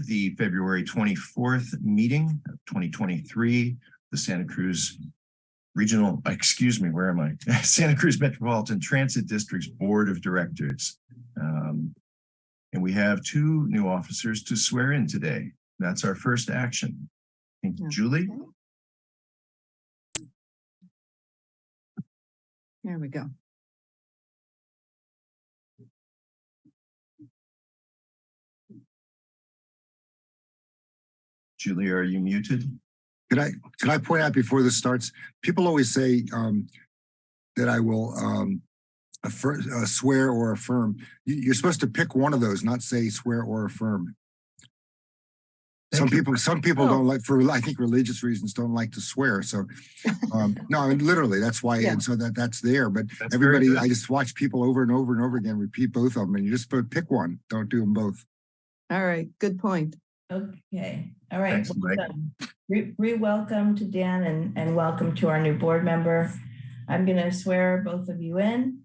the February 24th meeting of 2023, the Santa Cruz Regional, excuse me, where am I? Santa Cruz Metropolitan Transit District's Board of Directors. Um, And we have two new officers to swear in today. That's our first action. Thank you, Julie. There we go. Julie, are you muted? Could I, could I point out before this starts, people always say um, that I will um, affir- uh, swear or affirm. You, you're supposed to pick one of those, not say swear or affirm. Some you. people, some people Oh. don't like, for, I think religious reasons, don't like to swear. So, um, no, I mean, literally, that's why, Yeah. and so that, that's there. But That's everybody. I just watch people over and over and over again, repeat both of them, and you just put- pick one. Don't do them both. All right, good point. Okay, all right. Thanks, welcome. Re- Re-welcome to Dan and, and welcome to our new board member. I'm gonna swear both of you in.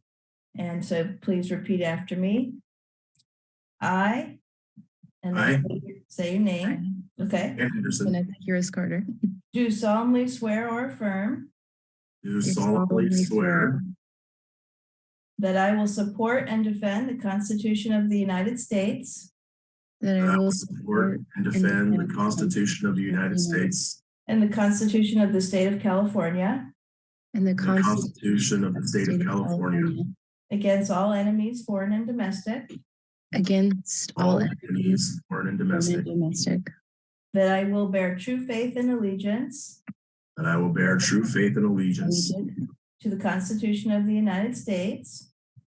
And so please repeat after me. I. And I. say your- say your name, okay? Anderson, Vanessa Harris Carter. Do solemnly swear or affirm do solemnly swear that I will support and defend the Constitution of the United States That that I I will will support and defend the Constitution of the United States. And the Constitution of the State of California. And the Constitution Constitution of the State of California. Against all enemies, foreign and domestic, Against all all enemies, enemies, foreign and domestic, and domestic. that I will bear true faith and allegiance. That I will bear true faith and allegiance To the Constitution of the United States.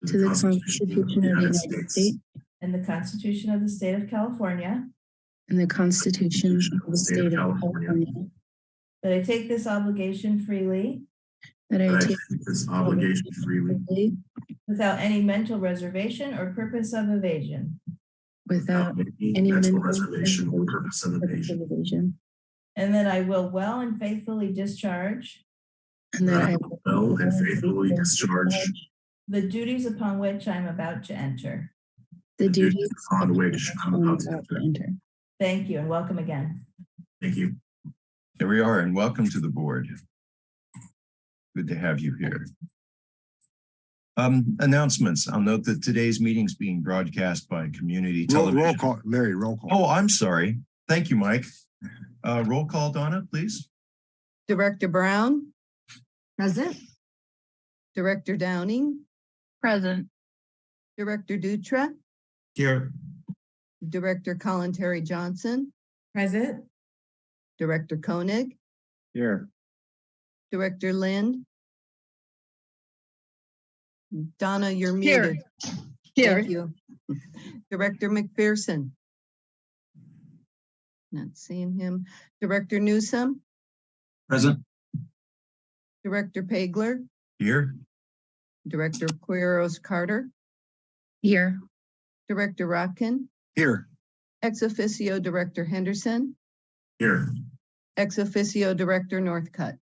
To the Constitution of the United States and the Constitution of the State of California. and the Constitution of the State of California. That I take this obligation freely That That I I take take this obligation freely freely without any mental reservation or purpose of evasion. without without any any mental mental reservation or purpose of purpose evasion. of evasion. And that I will well and faithfully discharge And that I will Well and faithfully discharge the duties upon which I'm about to enter. The the duties duties upon which I'm to enter. enter. Thank you and welcome again. Thank you. Here we are and welcome to the board. Good to have you here. Um, announcements. I'll note that today's meeting is being broadcast by community Roll, television. roll call, Larry, roll call. Oh, I'm sorry. Thank you, Mike. Uh, roll call, Donna, please. Director Brown, Present. Director Downing, Present. Director Dutra, Here. Director Kalantari Johnson, Present. Director Koenig, Here. Director Lind. Donna, you're Here. muted. Thank you. Director McPherson. Not seeing him. Director Newsom. Present. Director Pagler, Here. Director Quiros Carter, Here. Director Rotkin, Here, ex officio Director Henderson, Here. ex officio Director Northcutt,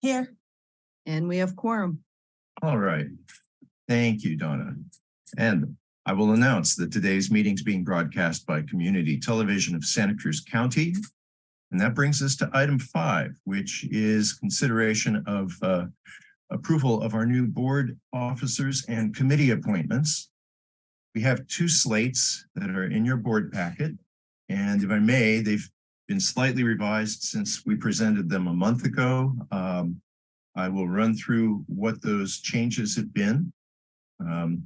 Here. and we have quorum. All right. Thank you, Donna. And I will announce that today's meeting is being broadcast by Community Television of Santa Cruz County. And that brings us to item five, which is consideration of uh, approval of our new board officers and committee appointments. We have two slates that are in your board packet. And if I may, they've been slightly revised since we presented them a month ago. Um, I will run through what those changes have been. Um, Would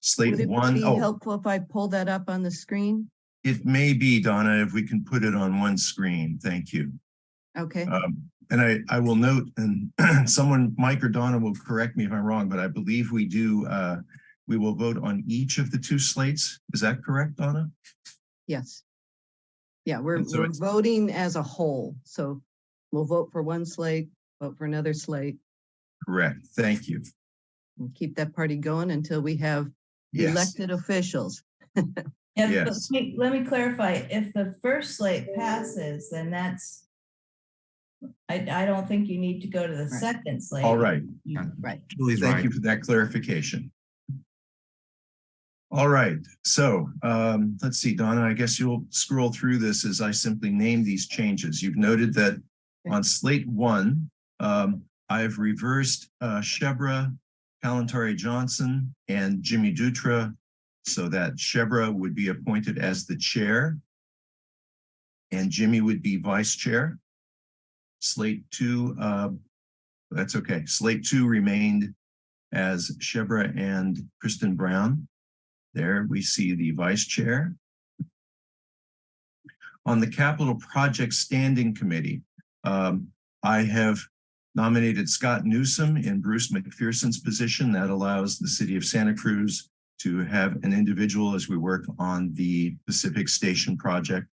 Slate it one, be oh, helpful if I pull that up on the screen? it may be, Donna, if we can put it on one screen. Thank you. Okay, Um, and I, I will note, and someone, Mike or Donna will correct me if I'm wrong, but I believe we do, uh, we will vote on each of the two slates. Is that correct, Donna? yes. Yeah, we're, so we're voting as a whole, so we'll vote for one slate, vote for another slate, Correct. Thank you. and keep that party going until we have Yes, elected officials. If, Yes. let me, let me clarify, if the first slate passes, then that's. I, I don't think you need to go to the Right. second slate. all right. Right. Julie, thank you for that clarification. All right, so um, let's see, Donna, I guess you'll scroll through this as I simply name these changes. You've noted that on slate one, um, I've reversed uh, Shebra, Kalantari Johnson, and Jimmy Dutra so that Shebra would be appointed as the chair and Jimmy would be vice chair. Slate two, uh, that's okay. Slate two remained as Shebra and Kristen Brown. There we see the vice chair. On the Capital Project Standing Committee, um, I have nominated Scott Newsom in Bruce McPherson's position. That allows the city of Santa Cruz to have an individual as we work on the Pacific Station project.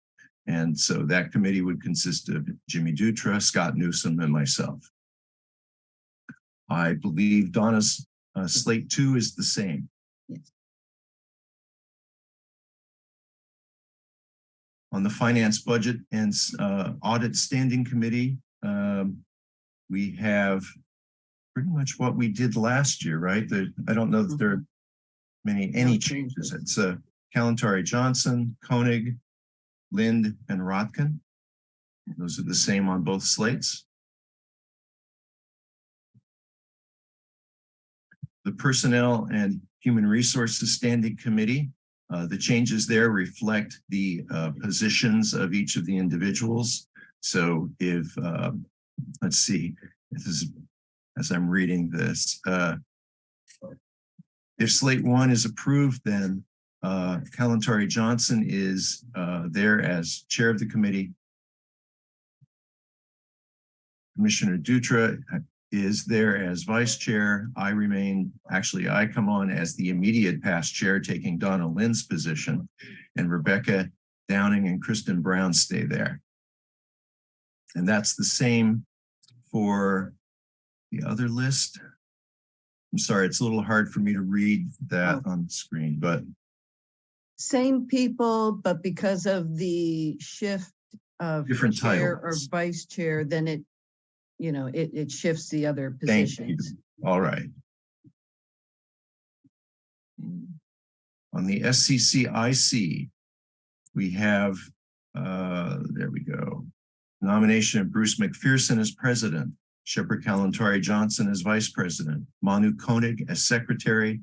And so that committee would consist of Jimmy Dutra, Scott Newsom, and myself. I believe Donna's uh, slate two is the same. Yes. On the Finance Budget and uh, Audit Standing Committee, um, we have pretty much what we did last year, right? The, I don't know that there are many, any changes. It's uh, Kalantari Johnson, Koenig, Lind, and Rotkin. Those are the same on both slates. The Personnel and Human Resources Standing Committee, uh, the changes there reflect the uh, positions of each of the individuals. So if, uh, let's see, this is, as I'm reading this, uh, if slate one is approved, then uh, Kalantari Johnson is uh, there as chair of the committee. Commissioner Dutra is there as vice chair. I remain, actually, I come on as the immediate past chair, taking Donna Lind's position, and Rebecca Downing and Kristen Brown stay there. And that's the same for the other list. I'm sorry, it's a little hard for me to read that oh. on the screen, but Same people, but because of the shift of Different chair or vice chair, then it, you know, it, it shifts the other Thank you. positions. all right. On the SCCIC, we have, uh, there we go. Nomination of Bruce McPherson as president, Shebra Kalantari Johnson as vice president, Manu Koenig as secretary.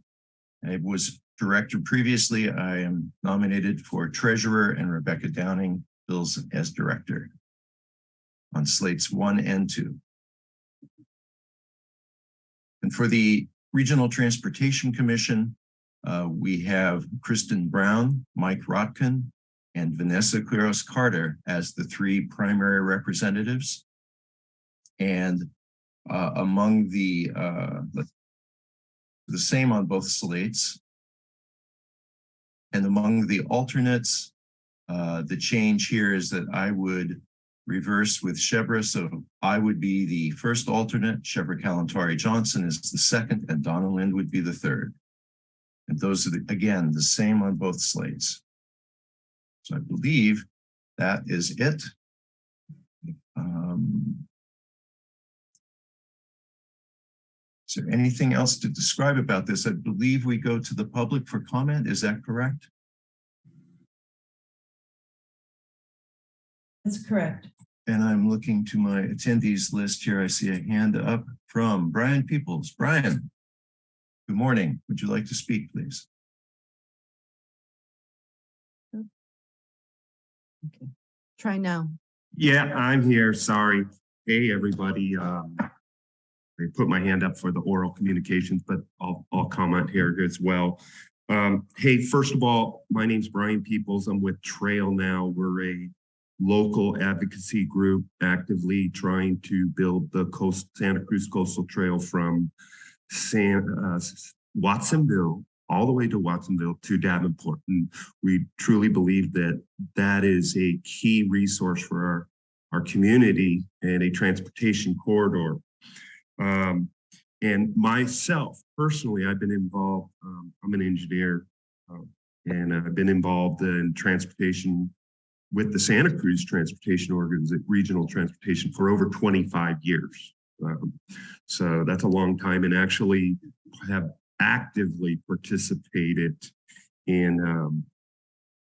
I was director previously. I am nominated for treasurer and Rebecca Downing fills as director on slates one and two. And for the Regional Transportation Commission, uh, we have Kristen Brown, Mike Rotkin, and Vanessa Quiros Carter as the three primary representatives. And uh, among the uh, the- the same on both slates. And among the alternates, uh, the change here is that I would reverse with Shebra. So I would be the first alternate, Shebra Kalantari Johnson is the second, and Donna Lind would be the third. And those are, the again, the same on both slates. So I believe that is it. Um, Is there anything else to describe about this? I believe we go to the public for comment. Is that correct? That's correct. And I'm looking to my attendees list here. I see a hand up from Brian Peoples. Brian, good morning. Would you like to speak, please? Okay. Try now. Yeah, I'm here. Sorry. Hey, everybody. Um, I put my hand up for the oral communications, but I'll, I'll comment here as well. Um, hey, first of all, my name's Brian Peoples. I'm with Trail Now. We're a local advocacy group actively trying to build the coast Santa Cruz Coastal Trail from San, uh, Watsonville all the way to Watsonville to Davenport. And we truly believe that that is a key resource for our, our community and a transportation corridor. Um, and myself, personally, I've been involved, um, I'm an engineer, um, and I've been involved in transportation with the Santa Cruz Transportation Organization, Regional Transportation for over 25 years. Um, so that's a long time and actually have actively participated in, um,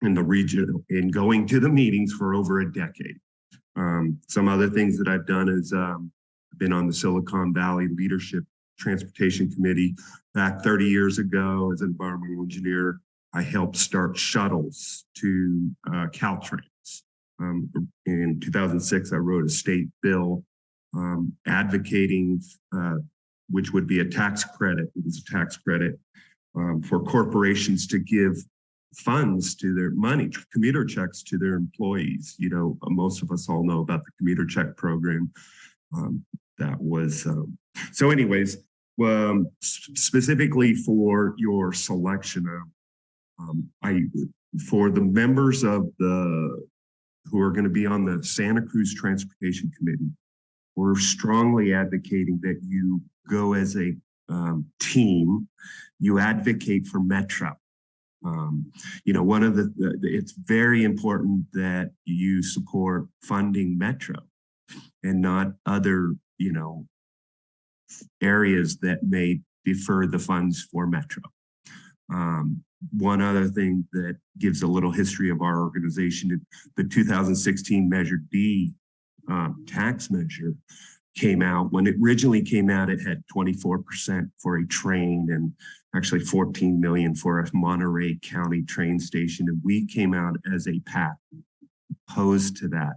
in the region, in going to the meetings for over a decade. Um, some other things that I've done is, um, been on the Silicon Valley Leadership Transportation Committee. Back 30 years ago, as an environmental engineer, I helped start shuttles to uh, Caltrain. Um, in 2006, I wrote a state bill um, advocating, uh, which would be a tax credit. It was a tax credit um, for corporations to give funds to their money, commuter checks to their employees. You know, most of us all know about the commuter check program. Um, that was, um, so anyways, um, specifically for your selection of, I, for the members of the, who are going to be on the Santa Cruz Transportation Committee, we're strongly advocating that you go as a um, team, you advocate for Metro. Um, you know, one of the, the, it's very important that you support funding Metro and not other, you know, areas that may defer the funds for Metro. Um, one other thing that gives a little history of our organization, the 2016 Measure D um, tax measure came out. When it originally came out, it had 24% for a train and actually 14 million for a Monterey County train station. And we came out as a PAC opposed to that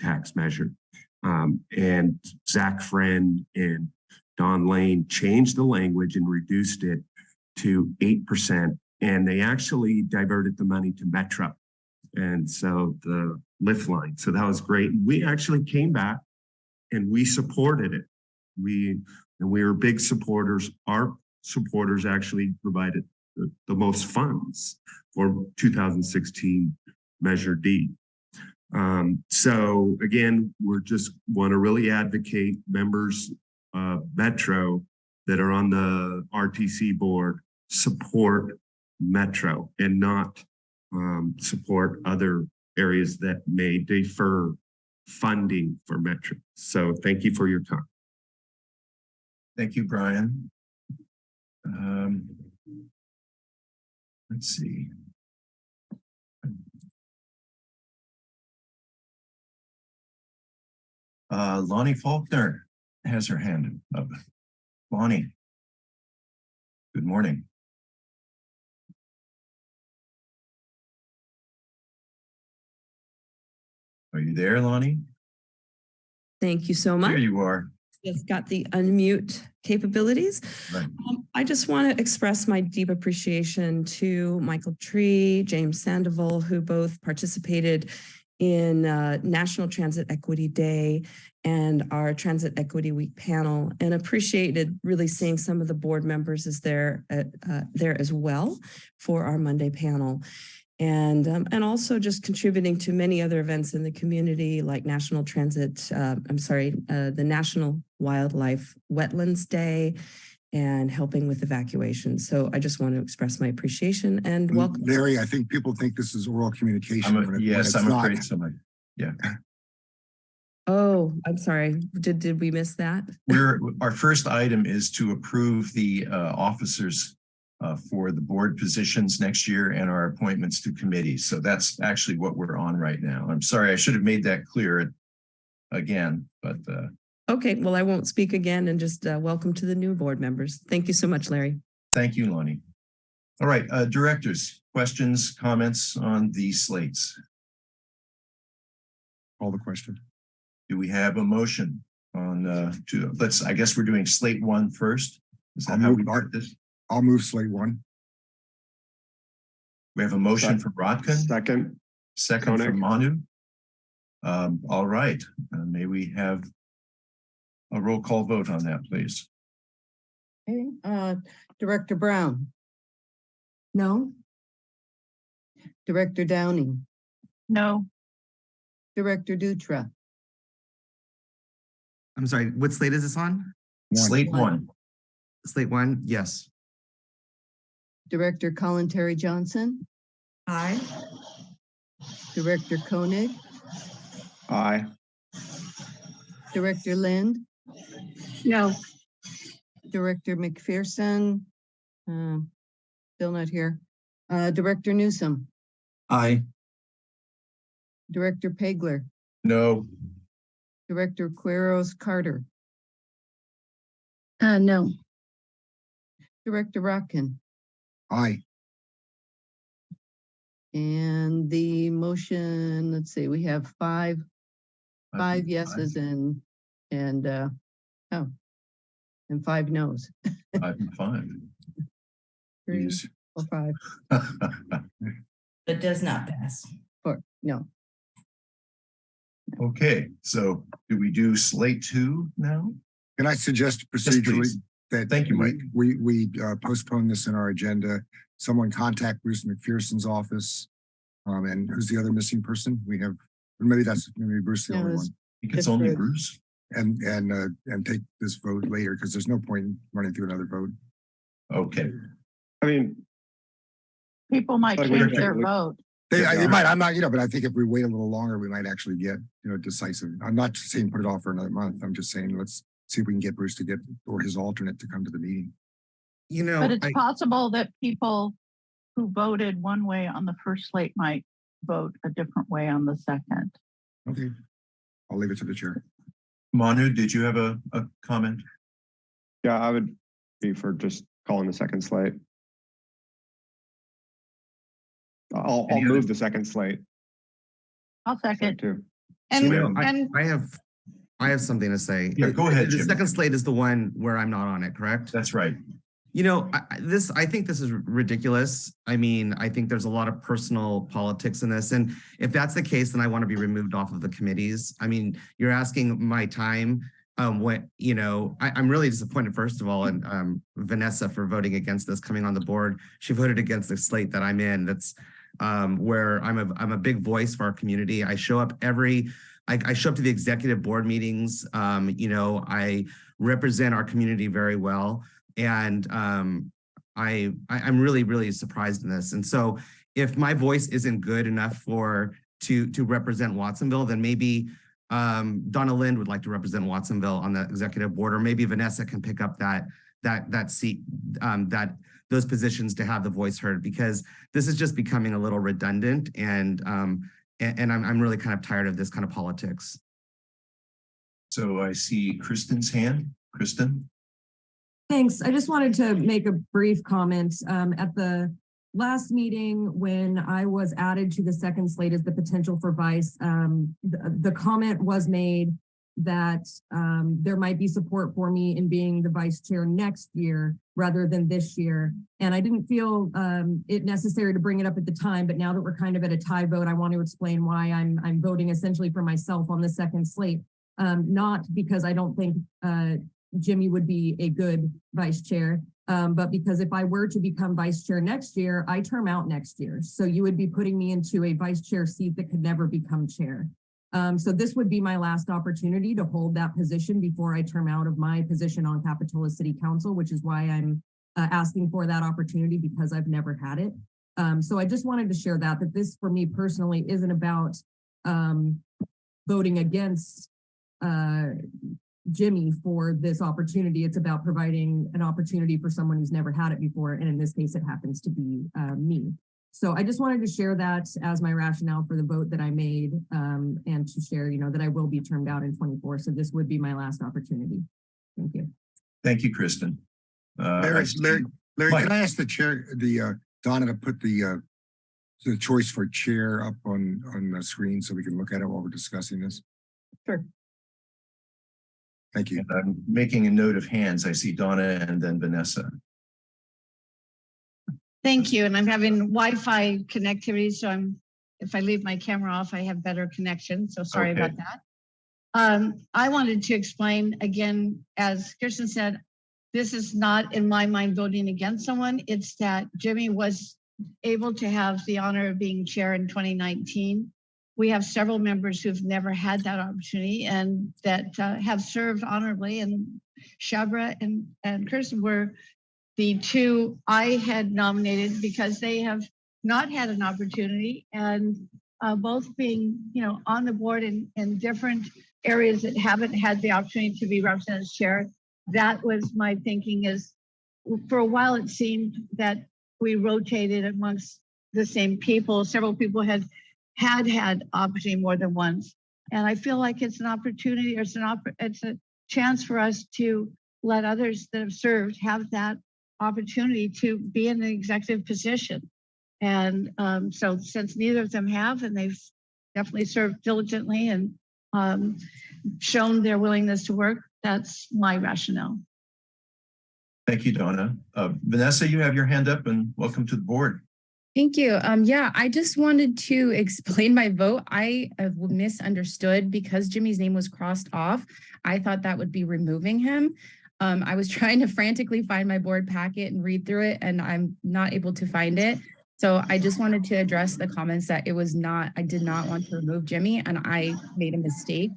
tax measure. Um, and Zach Friend and Don Lane changed the language and reduced it to 8%. And they actually diverted the money to Metro. And so the lift line. So that was great. We actually came back and we supported it. We and we were big supporters. Our supporters actually provided the, the most funds for 2016 Measure D. Um, so again, we're just want to really advocate members of Metro that are on the RTC board support Metro and not um, support other areas that may defer funding for Metro. So thank you for your time. Thank you, Brian. Um, Let's see. Uh, Lonnie Faulkner has her hand up. Lonnie. Good morning. Are you there, Lonnie? Thank you so much. There you are. Just got the unmute capabilities. Right. Um, I just want to express my deep appreciation to Michael Tree, James Sandoval, who both participated in uh, National Transit Equity Day and our Transit Equity Week panel and appreciated really seeing some of the board members as there, uh, uh, there as well for our Monday panel. And, um, and also just contributing to many other events in the community like National Transit, uh, I'm sorry, uh, the National Wildlife Wetlands Day and helping with evacuations. So I just want to express my appreciation and welcome. Larry, I think people think this is oral communication. I'm, a- when it- when yes, I'm not. afraid somebody. Oh, I'm sorry. Did, did we miss that? We're, our first item is to approve the uh, officers uh, for the board positions next year and our appointments to committees. So that's actually what we're on right now. I'm sorry, I should have made that clear again, but uh, Okay, well, I won't speak again and just uh, welcome to the new board members. Thank you so much, Larry. thank you, Lonnie. All right, uh, directors, questions, comments on the slates? Call the question. Do we have a motion on uh, to, let's, I guess we're doing slate one first? Is that I'll how move we Art. did this? I'll move slate one. We have a motion for Rotkin? Second. Second from Manu. Um, all right, uh, may we have a roll call vote on that, please? Okay, uh, Director Brown, No? Director Downing, No. Director Dutra, I'm sorry, what slate is this on? One. Slate One. one, Slate one? Yes. Director Kalantari Johnson, Aye. Director Koenig, Aye. Director Lind, No. Director McPherson, uh, still not here. Uh, Director Newsom, Aye. Director Pegler. No, Director Quiros Carter, Uh, no, Director Rotkin. Aye. And the motion, let's see, we have five, five think yeses and, and, uh, oh, and five noes. Five and five. Three Jeez. or five, But does not pass. or, no. Okay, so do we do slate two now? Can I suggest Yes, procedurally please. That? Thank you, we- Mike. We, we uh, postpone this in our agenda. Someone contact Bruce McPherson's office. Um, and who's the other missing person? We have, or maybe that's, maybe Bruce the No, only one. I think it's It's only Bruce. Bruce. And, and, uh, and take this vote later because there's no point in running through another vote. Okay, I mean, People might Like, change their take vote. They, I- might, I'm not, you know, but I think if we wait a little longer, we might actually get, you know, decisive. I'm not saying put it off for another month. I'm just saying, let's see if we can get Bruce to get, or his alternate to come to the meeting. You know, But it's I- possible that people who voted one way on the first slate might vote a different way on the second. Okay. I'll leave it to the chair. Manu, did you have a, a comment? yeah, I would be for just calling the second slate. I'll, I'll move the second slate I'll second. too. And, we have- I, and I have, I have something to say. Yeah, go ahead, The Jim. second slate is the one where I'm not on it, correct? That's right. You know, I, this, I think this is ridiculous. I mean, I think there's a lot of personal politics in this. And if that's the case, then I want to be removed off of the committees. I mean, you're asking my time. Um, what, you know, I, I'm really disappointed, first of all, in um, Vanessa for voting against this, coming on the board. She voted against the slate that I'm in. That's um, where I'm a, I'm a big voice for our community. I show up every, I, I show up to the executive board meetings. Um, you know, I represent our community very well. And um, I, I, I'm really, really surprised in this. And so if my voice isn't good enough for, to, to represent Watsonville, then maybe um, Donna Lind would like to represent Watsonville on the executive board, or maybe Vanessa can pick up that, that, that seat, um, that, those positions to have the voice heard, because this is just becoming a little redundant and, um, and, and I'm, I'm really kind of tired of this kind of politics. So I see Kristen's hand. Kristen? Thanks. I just wanted to make a brief comment. Um, at the last meeting, when I was added to the second slate as the potential for vice, um, the, the comment was made that, um, there might be support for me in being the vice chair next year rather than this year. And I didn't feel, um, it necessary to bring it up at the time, but now that we're kind of at a tie vote, I want to explain why I'm, I'm voting essentially for myself on the second slate. Um, not because I don't think, uh, Jimmy would be a good vice chair. Um, but because if I were to become vice chair next year, I term out next year. So you would be putting me into a vice chair seat that could never become chair. Um, so this would be my last opportunity to hold that position before I term out of my position on Capitola City Council, which is why I'm uh, asking for that opportunity because I've never had it. Um, so I just wanted to share that, that this for me personally isn't about um, voting against uh, Jimmy for this opportunity. It's about providing an opportunity for someone who's never had it before. And in this case, it happens to be uh, me. So I just wanted to share that as my rationale for the vote that I made um, and to share, you know, that I will be termed out in 24. So this would be my last opportunity. Thank you. Thank you, Kristen. Uh, Larry, Larry, Larry, Mike. can I ask the chair, the, uh, Donna to put the, uh, the choice for chair up on, on the screen so we can look at it while we're discussing this? Sure. Thank you. And I'm making a note of hands. I see Donna and then Vanessa. Thank you. And I'm having Wi-Fi connectivity, so I'm, if I leave my camera off, I have better connection. So sorry Okay. about that. Um, I wanted to explain again, as Kirsten said, this is not in my mind voting against someone. It's that Jimmy was able to have the honor of being chair in 2019. We have several members who've never had that opportunity and that uh, have served honorably and Shebra and, and Kirsten were the two I had nominated because they have not had an opportunity and uh, both being, you know, on the board in, in different areas that haven't had the opportunity to be represented as chair. That was my thinking is for a while it seemed that we rotated amongst the same people. Several people had had had opportunity more than once. And I feel like it's an opportunity, or it's an it's a chance for us to let others that have served have that opportunity to be in an executive position. And um, so since neither of them have, and they've definitely served diligently and um, shown their willingness to work, that's my rationale. Thank you, Donna. Uh, Vanessa, you have your hand up and welcome to the board. Thank you. Um, yeah, I just wanted to explain my vote. I uh, misunderstood because Jimmy's name was crossed off. I thought that would be removing him. Um, I was trying to frantically find my board packet and read through it and I'm not able to find it. So I just wanted to address the comments that it was not, I did not want to remove Jimmy and I made a mistake.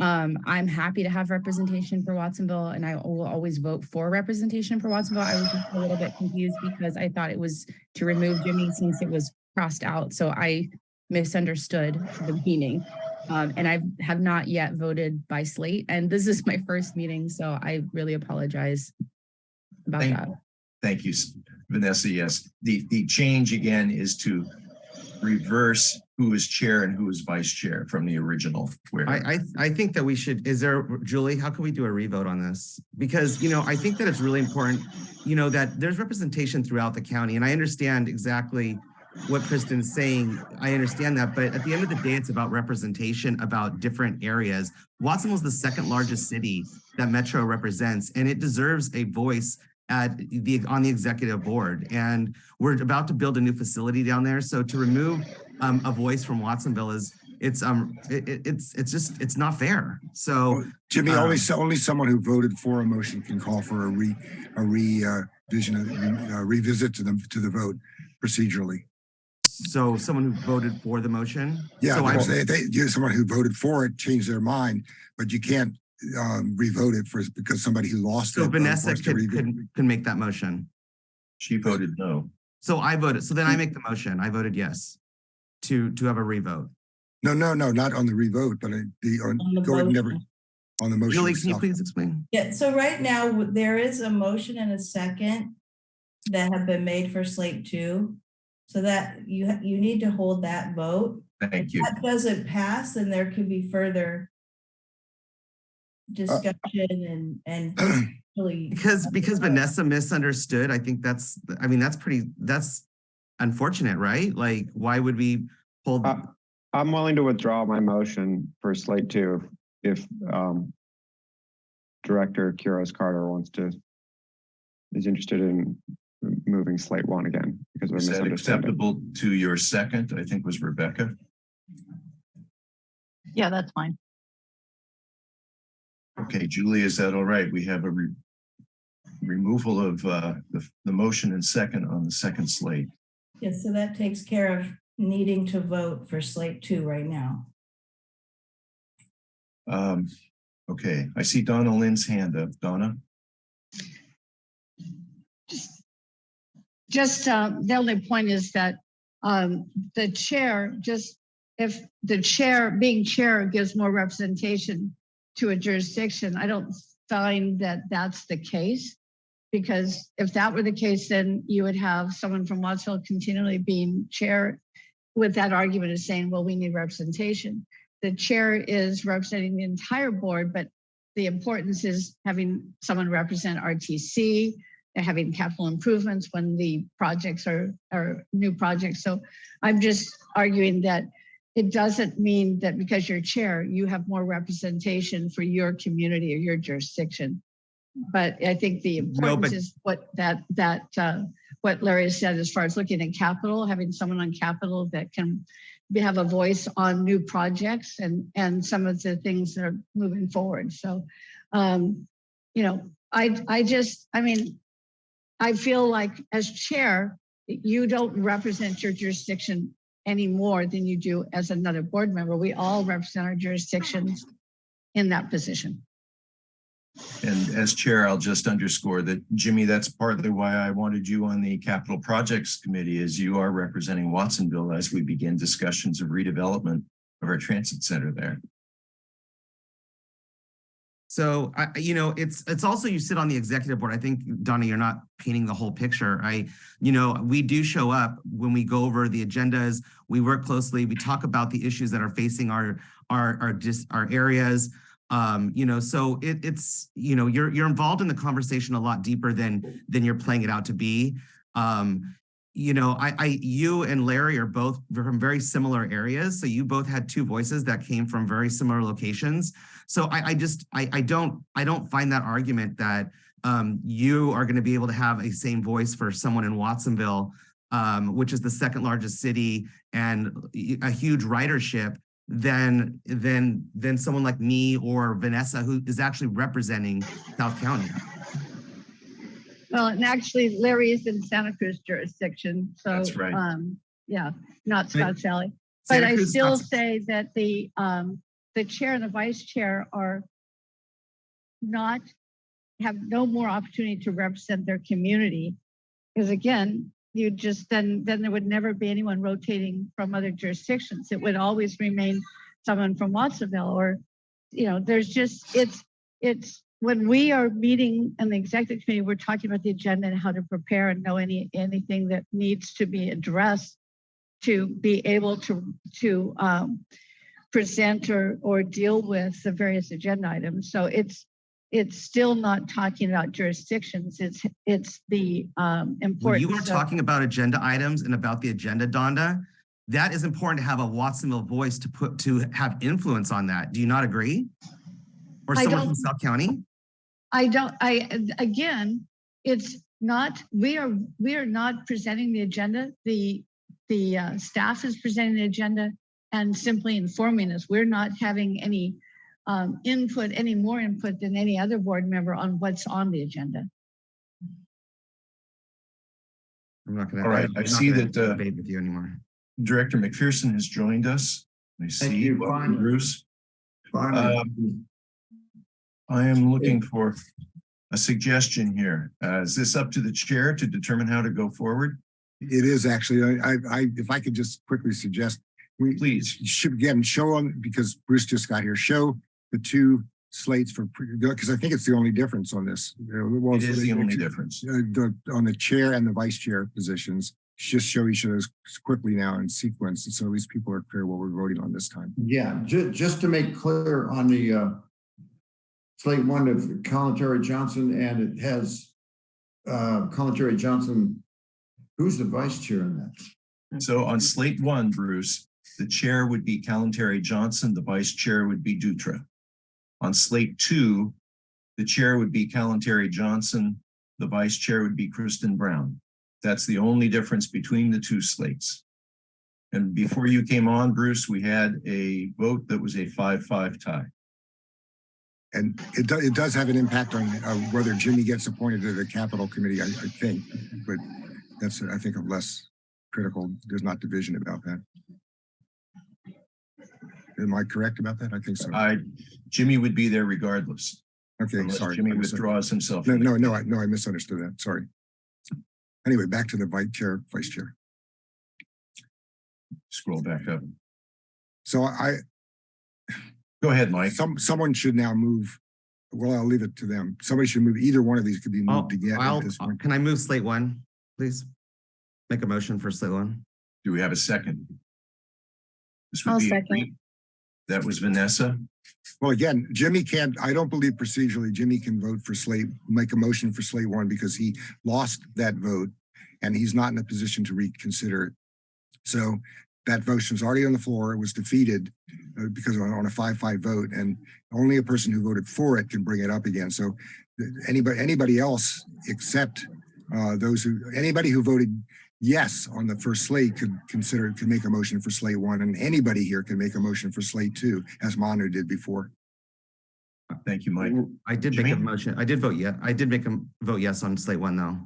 Um, I'm happy to have representation for Watsonville and I will always vote for representation for Watsonville. I was just a little bit confused because I thought it was to remove Jimmy since it was crossed out. So I misunderstood the meaning. Um, and I have not yet voted by slate and this is my first meeting. So I really apologize about Thank- that. Thank you, Vanessa. Yes, the, the change again is to reverse who is chair and who is vice chair from the original. Where I, I, I think that we should, is there, Julie, how can we do a revote on this? Because, you know, I think that it's really important, you know, that there's representation throughout the county and I understand exactly what Kristen's saying. I understand that, but at the end of the day, it's about representation about different areas. Watsonville's the second largest city that Metro represents, and it deserves a voice at the, on the executive board. And we're about to build a new facility down there. So to remove um, a voice from Watsonville is, it's, um, it, it- it's, it's just, it's not fair. So Jimmy, Um, only, only someone who voted for a motion can call for a re, a re, uh, vision, uh, revisit to the, to the vote procedurally. So someone who voted for the motion? Yeah, So I- because they, they, you, someone who voted for it changed their mind, but you can't, um, revote it for, because somebody who lost it. So uh, Vanessa wants to could, revote. could, can make that motion. she voted no. So I voted, so then I make the motion. I voted yes to, to have a revote. No, no, no, not on the revote, but uh, the, on, On the go ahead never, on the motion Julie, can you please explain? Yeah, so right now, there is a motion and a second that have been made for slate two. So that you, you need to hold that vote. Thank you. That doesn't pass, then there could be further discussion and, and really. Because, because Vanessa misunderstood, I think that's, I mean, that's pretty, that's unfortunate, right? Like, why would we hold? Uh, I'm willing to withdraw my motion for slate two if um, Director Quiros Carter wants to, is interested in moving slate one again because of a Is that acceptable to your second? I think was Rebecca. Yeah, that's fine. Okay, Julie, is that all right? We have a re- removal of uh, the, the motion and second on the second slate. Yes, so that takes care of needing to vote for slate two right now. Um, okay, I see Donna Lind's hand up. Donna? Just, uh, the only point is that, um, the chair, just if the chair, being chair gives more representation to a jurisdiction, I don't find that that's the case. Because if that were the case, then you would have someone from Wattsville continually being chair with that argument of saying, well, we need representation. The chair is representing the entire board, but the importance is having someone represent RTC, having capital improvements when the projects are, are new projects. So I'm just arguing that it doesn't mean that because you're chair, you have more representation for your community or your jurisdiction. But I think the importance but- is what that, that, uh, what Larry said as far as looking at capital, having someone on capital that can be- have a voice on new projects and, and some of the things that are moving forward. So, um, you know, I, I just, I mean, I feel like as chair, you don't represent your jurisdiction any more than you do as another board member. We all represent our jurisdictions in that position. And as chair, I'll just underscore that, Jimmy, that's partly why I wanted you on the capital projects committee is you are representing Watsonville as we begin discussions of redevelopment of our transit center there. So I, you know, it's, it's also you sit on the executive board. I think, Donna, you're not painting the whole picture. I, you know, we do show up when we go over the agendas. We work closely. We talk about the issues that are facing our, our, our just, our areas. Um, you know, so it, it's, you know, you're, you're involved in the conversation a lot deeper than, than you're playing it out to be. Um, you know, I, I, you and Larry are both from very similar areas. So you both had two voices that came from very similar locations. So I, I just, I, I don't, I don't find that argument that um, you are going to be able to have a same voice for someone in Watsonville, um, which is the second largest city and a huge ridership than, than, than someone like me or Vanessa, who is actually representing South County. Well, and actually Larry is in Santa Cruz jurisdiction, so. That's right. Um, yeah, not Scott Valley. But Santa I Cruz- still say that the, um, the chair and the vice chair are not, have no more opportunity to represent their community. Because again, you just, then, then there would never be anyone rotating from other jurisdictions. It would always remain someone from Watsonville or, you know, there's just, it's, it's, when we are meeting in the executive committee, we're talking about the agenda and how to prepare and know any, anything that needs to be addressed to be able to, to, um, present or, or deal with the various agenda items. So it's, it's still not talking about jurisdictions. It's, it's the, um, When you were talking about agenda items and about the agenda, Donda, that is important to have a Watsonville voice to put, to have influence on that. Do you not agree? Or someone from South County? I don't, I, again, it's not, we are, we are not presenting the agenda. The, the uh, staff is presenting the agenda and simply informing us. We're not having any um, input, any more input than any other board member on what's on the agenda. I'm not gonna. All right, I'm I not see gonna that, uh, Debate with you anymore. Director McPherson has joined us. I see, you. Welcome, Bruce. Finally. Um, I am looking for a suggestion here. Uh, is this up to the chair to determine how to go forward? It is actually, I, I, I- if I could just quickly suggest, we Please. should again show on, because Bruce just got here, show the two slates for, because I think it's the only difference on this. You know, well, It is the only uh, difference. the, on the chair and the vice chair positions, just show each of those quickly now in sequence. And so at least people are clear what we're voting on this time. Yeah, ju- just to make clear on the uh, slate one of Kalantari Johnson, and it has uh, Kalantari Johnson, who's the vice chair in that? So on slate one, Bruce, the chair would be Kalantari Johnson, the vice chair would be Dutra. On slate two, the chair would be Kalantari Johnson, the vice chair would be Kristen Brown. That's the only difference between the two slates. And before you came on, Bruce, we had a vote that was a five-five tie. And it does, it does have an impact on uh, whether Jimmy gets appointed to the Capital committee, I, I think, but that's, I think, of less critical. There's not division about that. Am I correct about that? I think so. I, Jimmy would be there regardless, Okay, unless sorry. Jimmy withdraws himself. No, no, no, I, no, I misunderstood that. Sorry. Anyway, back to the vice chair, vice chair. Scroll back up. So I, Go ahead, Mike. some, someone should now move. Well, I'll leave it to them. Somebody should move. Either one of these could be oh, I'll- moved again I'll- at this point. Can I move slate one, please? Make a motion for slate one. Do we have a second? This would I'll be second. That was Vanessa. Well, again, Jimmy can't, I don't believe procedurally Jimmy can vote for slate, make a motion for slate one because he lost that vote and he's not in a position to reconsider it. So that motion's already on the floor. It was defeated uh, because on, a five-five vote and only a person who voted for it can bring it up again. So uh, anybody, anybody else except uh, those who, anybody who voted yes on the first slate could consider, could make a motion for slate one and anybody here can make a motion for slate two as Manu did before. Thank you, Mike. I did make a motion. I did vote yeah. I did make a vote yes on slate one though.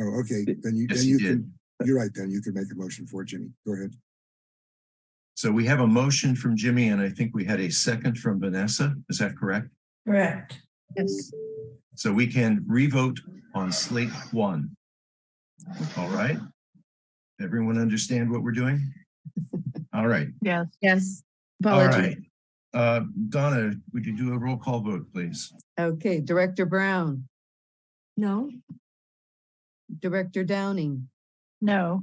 Oh, okay, then you, Yes, then he you did. can, you're right, then you can make a motion for it, Jimmy. Go ahead. So we have a motion from Jimmy and I think we had a second from Vanessa. Is that correct? Correct. Yes. So we can revote on slate one. All right? Everyone understand what we're doing? All right, Yes. Yes. all Apologies. right. Uh, Donna, would you do a roll call vote, please? Okay, Director Brown, No, Director Downing, No,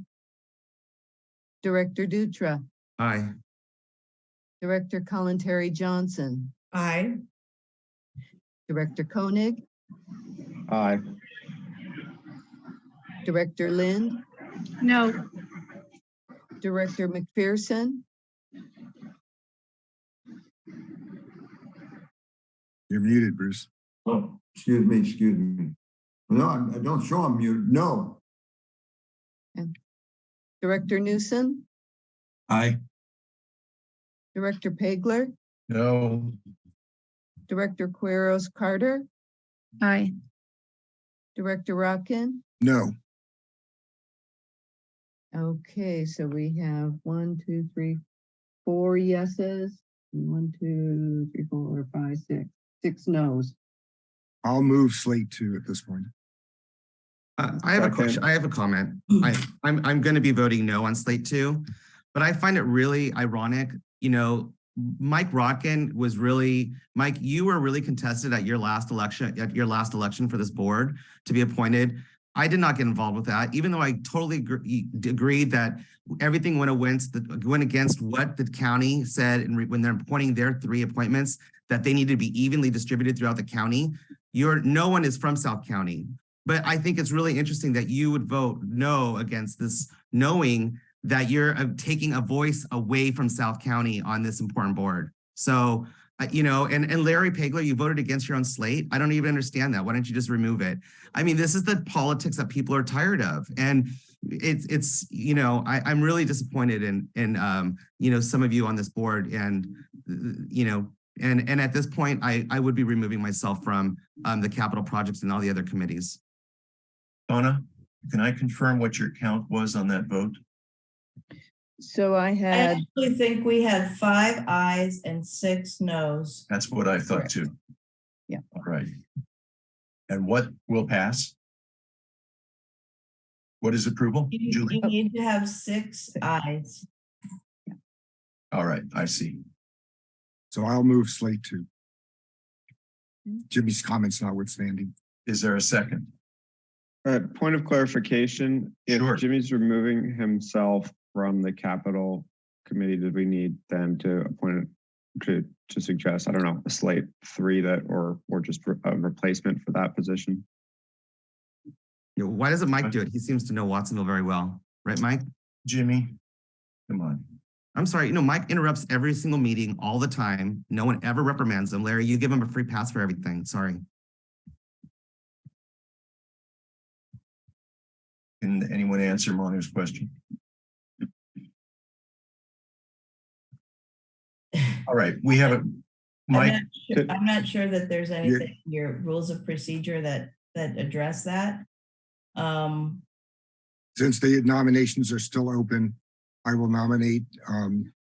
Director Dutra, Aye. Director Kalantari Johnson, Aye. Director Koenig, Aye. Director Lynn? No, Director McPherson, You're muted, Bruce. Oh, excuse me, excuse me. No, I I don't show I'm muted. No. Director Newsom, Aye. Director Pagler, No. Director Quiros Carter, Aye. Director Rotkin. No, Okay, so we have one, two, three, four yeses. One, two, three, four, five, six, six noes. I'll move slate two at this point. Uh, I have a question. I have a comment. I, I'm, I'm going to be voting no on slate two, but I find it really ironic, you know, Mike Rotkin was really, Mike, you were really contested at your last election, at your last election for this board to be appointed. I did not get involved with that, even though I totally agree, agreed that everything went against, the went against what the county said and when they're appointing their three appointments, that they need to be evenly distributed throughout the county. You're, no one is from South County. But I think it's really interesting that you would vote no against this, knowing that you're uh, taking a voice away from South County on this important board. So, you know, and, and Larry Pagler, you voted against your own slate. I don't even understand that. Why don't you just remove it? I mean, this is the politics that people are tired of. And it's, it's, you know, I, I'm really disappointed in, in, um, you know, some of you on this board and, you know, and, and at this point, I, I would be removing myself from, um, the capital projects and all the other committees. Donna, can I confirm what your count was on that vote? So I had. I actually think we had five ayes and six noes. That's what I thought Correct. too. Yeah. All right. And what will pass? What is approval? You, Julie? you need to have six ayes. All right, I see. So I'll move slate two. Jimmy's comments notwithstanding. Is there a second? Uh, point of clarification, if Sure. Jimmy's removing himself from the capital committee, did we need then to appoint to, to suggest, I don't know, a slate three that, or, or just a replacement for that position? You know, why doesn't Mike do it? He seems to know Watsonville very well, right, Mike? Jimmy, come on. I'm sorry, you know, Mike interrupts every single meeting all the time. No one ever reprimands him. Larry, you give him a free pass for everything. Sorry. Can anyone answer Manu's question? All right, we have a. I'm not sure- I'm not sure that there's anything in your rules of procedure that, that address that. Um, Since the nominations are still open, I will nominate um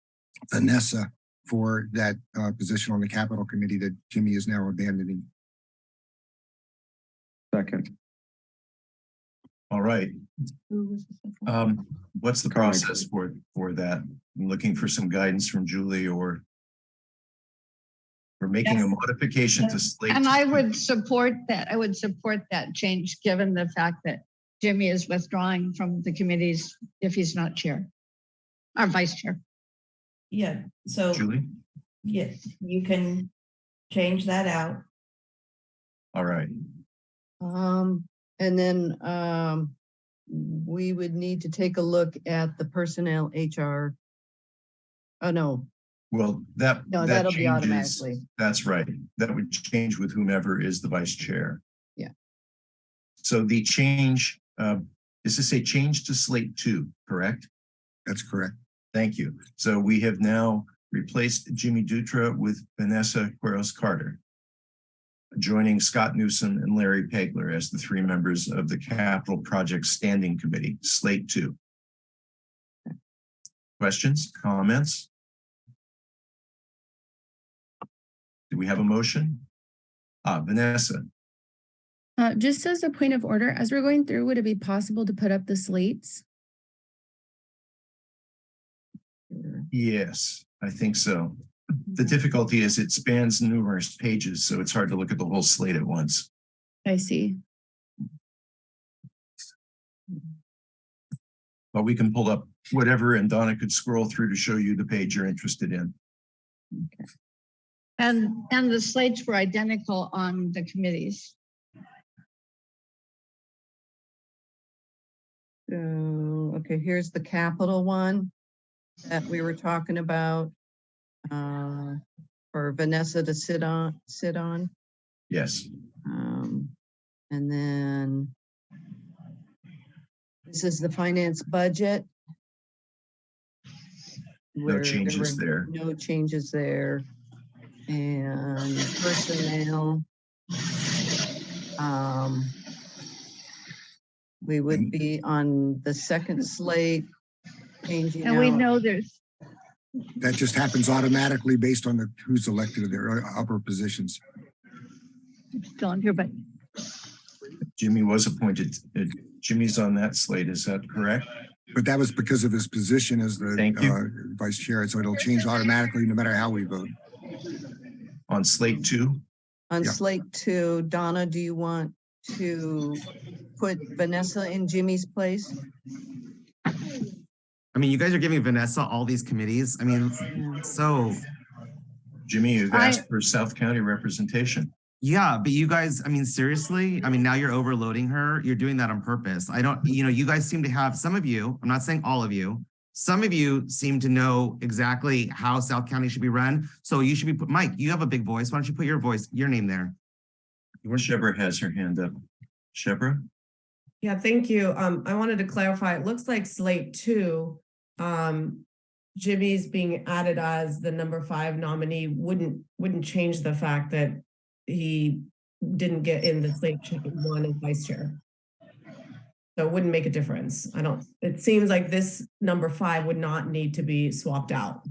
Vanessa for that uh position on the capital committee that Jimmy is now abandoning. Second, all right. who was the? Um, what's the process for, for that? I'm looking for some guidance from Julie or we're making a Yes. modification to slate. And I would support that. I would support that change, given the fact that Jimmy is withdrawing from the committees if he's not chair or vice chair. yeah, so, Julie, yes, you can change that out. all right. Um, and then, um, we would need to take a look at the personnel HR. Oh, no, Well, that. No, that that'll be changes- automatically. That's right. That would change with whomever is the vice chair. Yeah. So the change, uh, is this a change to slate two, correct? That's correct. Thank you. So we have now replaced Jimmy Dutra with Vanessa Quiros Carter. Joining Scott Newsom and Larry Pegler as the three members of the Capital Project Standing Committee, slate two. Questions, comments? Do we have a motion? Uh, Vanessa, Uh, just as a point of order, as we're going through, would it be possible to put up the slates? yes, I think so. The mm-hmm. difficulty is it spans numerous pages, so it's hard to look at the whole slate at once. I see. But we can pull up whatever and Donna could scroll through to show you the page you're interested in. And, and the slates were identical on the committees. So, okay, here's the capital one that we were talking about. Uh, For Vanessa to sit on, sit on. Yes, Um, and then this is the finance budget. No changes were there. No changes there. And personnel. Um, we would be on the second slate. Changing And we out- know there's, That just happens automatically based on the, who's elected to their upper positions. still on here, but Jimmy was appointed. uh, Jimmy's on that slate, is that correct? But that was because of his position as the Thank you. uh, vice chair, so it'll change automatically no matter how we vote. On slate two? On Yeah. slate two, Donna, do you want to put Vanessa in Jimmy's place? I mean, you guys are giving Vanessa all these committees. I mean, so, Jimmy, you've I- asked for South County representation. yeah, but you guys, I mean, seriously, I mean, now you're overloading her. You're doing that on purpose. I don't, you know, you guys seem to have, some of you, I'm not saying all of you, some of you seem to know exactly how South County should be run. So you should be, put Mike, you have a big voice. Why don't you put your voice, your name there? Shebra has her hand up. Shebra? Yeah, thank you. Um, I wanted to clarify, it looks like slate two, um, Jimmy's being added as the number five nominee wouldn't, wouldn't change the fact that he didn't get in the slate one as vice chair. So it wouldn't make a difference. I don't, it seems like this number five would not need to be swapped out.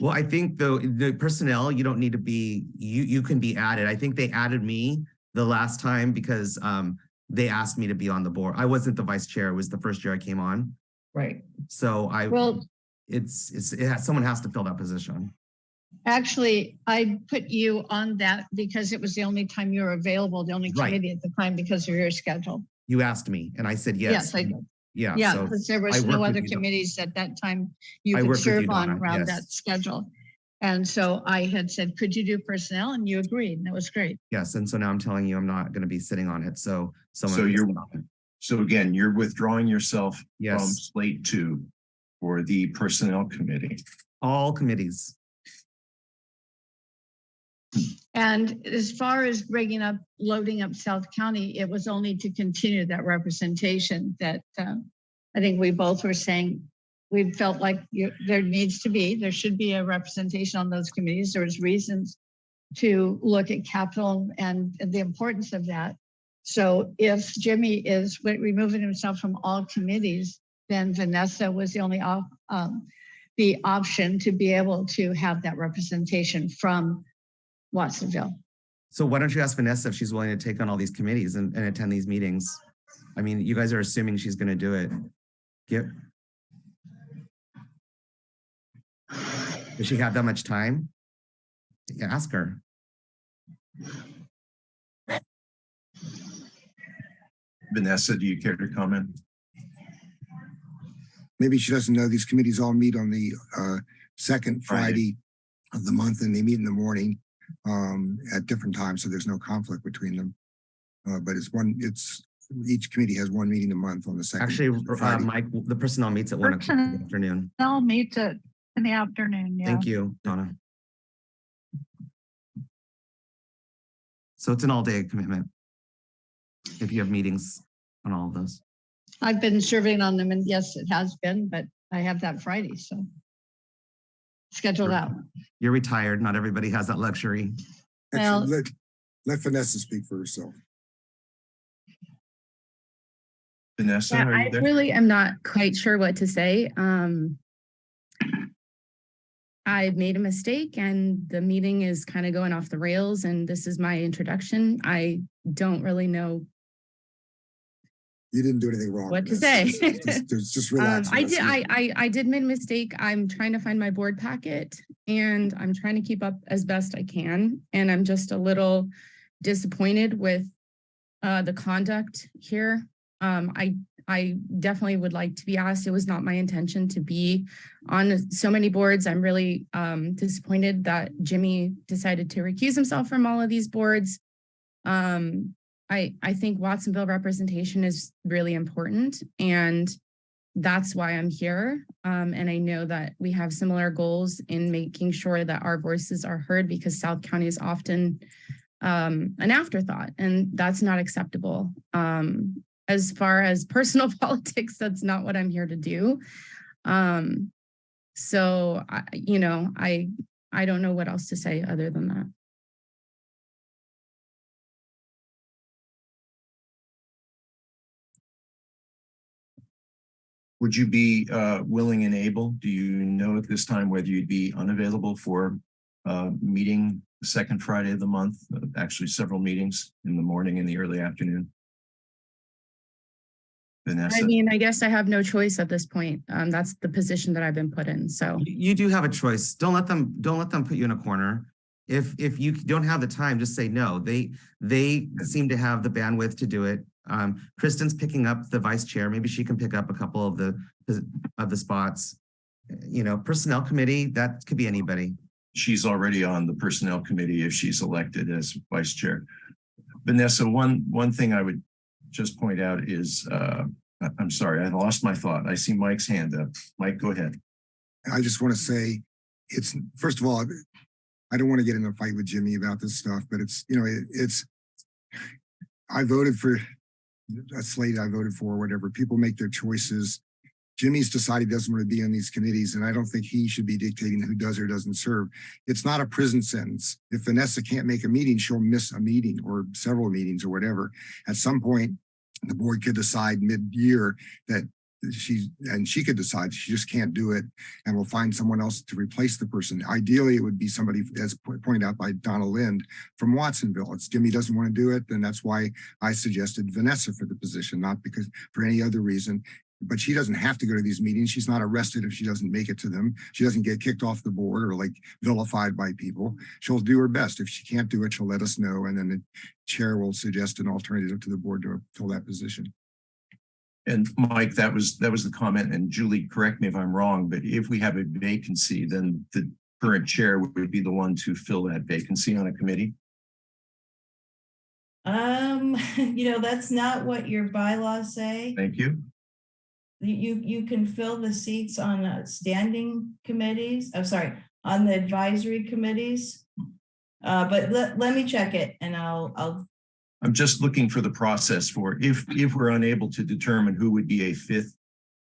Well, I think though, the personnel, you don't need to be, you, you can be added. I think they added me the last time because, um, they asked me to be on the board. I wasn't the vice chair. It was the first year I came on. Right. So I, Well, it's, it's, it has, someone has to fill that position. actually, I put you on that because it was the only time you were available, the only Right. committee at the time because of your schedule. You asked me and I said, yes. Yes, I did. Yeah. Yeah, so because there was no other committees at that time you I could with you, serve on around yes. that schedule. And so I had said, could you do personnel? And you agreed, and that was great. Yes. And so now I'm telling you, I'm not going to be sitting on it. So someone. So you're- sit on. So again, you're withdrawing yourself from slate two for the Personnel Committee. all committees. And as far as bringing up, loading up South County, it was only to continue that representation that uh, I think we both were saying, we felt like you- there needs to be, there should be a representation on those committees. There was reasons to look at capital and the importance of that. So if Jimmy is removing himself from all committees, then Vanessa was the only op- um, the option to be able to have that representation from Watsonville. So why don't you ask Vanessa if she's willing to take on all these committees and, and attend these meetings? I mean, you guys are assuming she's going to do it. Get. Does she have that much time? Yeah, ask her. Vanessa, do you care to comment? Maybe she doesn't know these committees all meet on the uh, second Friday. Friday of the month and they meet in the morning um, at different times, so there's no conflict between them. Uh, But it's one, it's, each committee has one meeting a month on the second. Actually, uh, Friday. Mike, the personnel meets at one o'clock in the afternoon. they'll meet it in the afternoon, yeah. Thank you, Donna. So it's an all-day commitment. If you have meetings on all of those. I've been serving on them and yes, it has been, but I have that Friday, so. Scheduled Sure. out. You're retired. Not everybody has that luxury. well- Actually, let, let Vanessa speak for herself. Vanessa, Yeah, are I you there? really am not quite sure what to say. Um, I made a mistake and the meeting is kind of going off the rails and this is my introduction. I don't really know You didn't do anything wrong. what to say. Just- Just, just Um, relax. I did, I, I, I did make a mistake. I'm trying to find my board packet and I'm trying to keep up as best I can. And I'm just a little disappointed with uh, the conduct here. Um, I, I definitely would like to be asked. It was not my intention to be on so many boards. I'm really um, disappointed that Jimmy decided to recuse himself from all of these boards. Um, I, I think Watsonville representation is really important and that's why I'm here. Um, and I know that we have similar goals in making sure that our voices are heard because South County is often um, an afterthought and that's not acceptable. Um, as far as personal politics, that's not what I'm here to do. Um, so, I, you know, I, I don't know what else to say other than that. Would you be uh, willing and able? Do you know at this time whether you'd be unavailable for uh, meeting the second Friday of the month? Uh, Actually, several meetings in the morning and the early afternoon. I mean, I guess I have no choice at this point. Um, that's the position that I've been put in, so. You you do have a choice. Don't let them, don't let them put you in a corner. If, if you don't have the time, just say no. They, they seem to have the bandwidth to do it. Um, Kristen's picking up the vice chair. Maybe she can pick up a couple of the, of the spots. You know, personnel committee, that could be anybody. she's already on the Personnel Committee if she's elected as Vice Chair. Vanessa, one, one thing I would just point out is, uh, I'm sorry, I lost my thought. I see Mike's hand up. Mike, go ahead. I just want to say, it's, first of all, I don't want to get in a fight with Jimmy about this stuff, but it's, you know, it- it's, I voted for a slate I voted for, whatever. People make their choices. Jimmy's decided he doesn't want to be on these committees, and I don't think he should be dictating who does or doesn't serve. It's not a prison sentence. If Vanessa can't make a meeting, she'll miss a meeting or several meetings or whatever. At some point, the board could decide mid-year that she, and she could decide she just can't do it and we'll find someone else to replace the person. Ideally, it would be somebody, as pointed out by Donna Lind from Watsonville. It's Jimmy doesn't want to do it, then that's why I suggested Vanessa for the position, not because for any other reason. But she doesn't have to go to these meetings. She's not arrested if she doesn't make it to them. She doesn't get kicked off the board or like vilified by people. She'll do her best. If she can't do it, she'll let us know and then the chair will suggest an alternative to the board to fill that position. And Mike, that was, that was the comment, and Julie, correct me if I'm wrong, but if we have a vacancy, then the current chair would be the one to fill that vacancy on a committee? Um, you know, that's not what your bylaws say. Thank you. You, you, can fill the seats on uh, standing committees, I'm sorry, on the advisory committees. Uh, but let, let me check it and I'll, I'll, I'm just looking for the process for if, if we're unable to determine who would be a fifth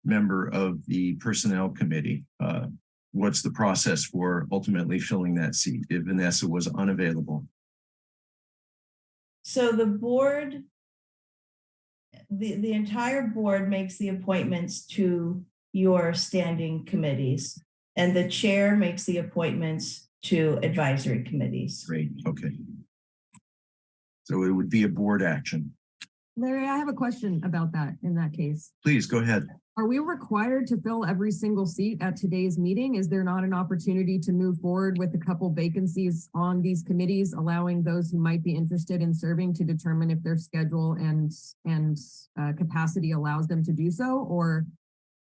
member of the Personnel Committee, uh, what's the process for ultimately filling that seat if Vanessa was unavailable? so the board. The, the entire board makes the appointments to your standing committees. And the chair makes the appointments to advisory committees. Great, okay. So it would be a board action. Larry, I have a question about that in that case. Please go ahead. Are we required to fill every single seat at today's meeting? Is there not an opportunity to move forward with a couple vacancies on these committees, allowing those who might be interested in serving to determine if their schedule and, and uh, capacity allows them to do so? Or,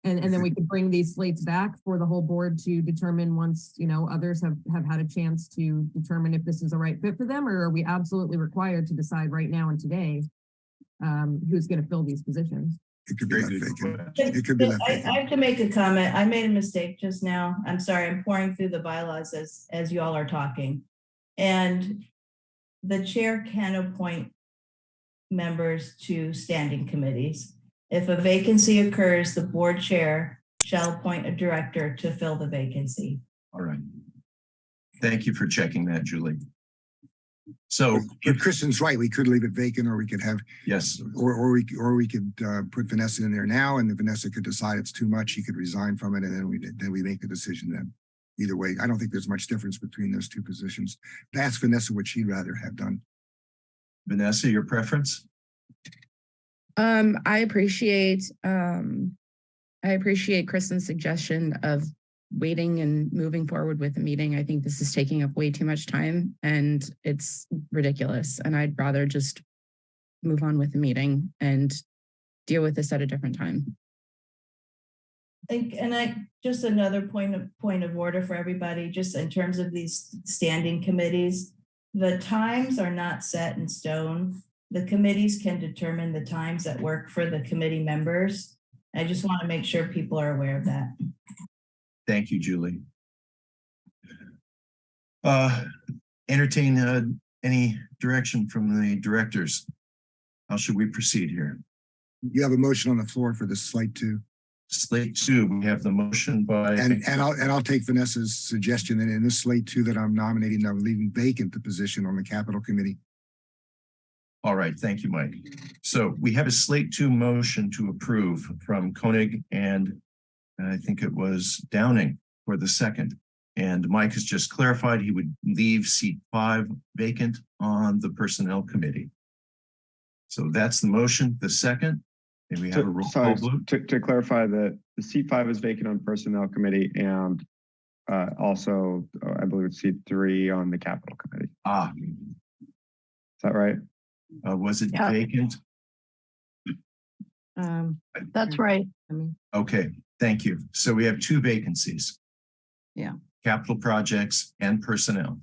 and, and then we could bring these slates back for the whole board to determine once, you know, others have, have had a chance to determine if this is a right fit for them? Or are we absolutely required to decide right now and today um, who's going to fill these positions? It could be that vacant. question. It could be that I, vacant. I have to make a comment. I made a mistake just now. I'm sorry. I'm pouring through the bylaws as, as you all are talking. And the chair can appoint members to standing committees. If a vacancy occurs, the board chair shall appoint a director to fill the vacancy. All right. Thank you for checking that, Julie. So, But Kristen's right. We could leave it vacant or we could have yes, Or, or we, or we could, uh, put Vanessa in there now and if Vanessa could decide it's too much, she could resign from it and then we, then we make the decision then. Either way, I don't think there's much difference between those two positions. Ask Vanessa what she'd rather have done. Vanessa, your preference? Um, I appreciate, um, I appreciate Kristen's suggestion of waiting and moving forward with the meeting. I think this is taking up way too much time and it's ridiculous. And I'd rather just move on with the meeting and deal with this at a different time. And, and I, just another point of, point of order for everybody, just in terms of these standing committees. The times are not set in stone. The committees can determine the times that work for the committee members. I just want to make sure people are aware of that. Thank you, Julie. Uh, entertain uh, any direction from the directors. How should we proceed here? You have a motion on the floor for this slate two. Slate two, we have the motion by. And, and I'll, and I'll take Vanessa's suggestion that in this slate two that I'm nominating, I'm leaving vacant the position on the capital committee. All right, thank you, Mike. So we have a slate two motion to approve from Koenig and I think it was Downing for the second. And Mike has just clarified he would leave seat five vacant on the personnel committee. So that's the motion. The second, and we have a To- roll Sorry, call vote. to, to clarify that the seat five is vacant on Personnel Committee and uh, also, uh, I believe it's seat three on the Capital Committee. Ah, Is that right? uh, was it Yeah. vacant? Um, That's right. Okay, thank you. So we have two vacancies. Yeah. Capital projects and personnel.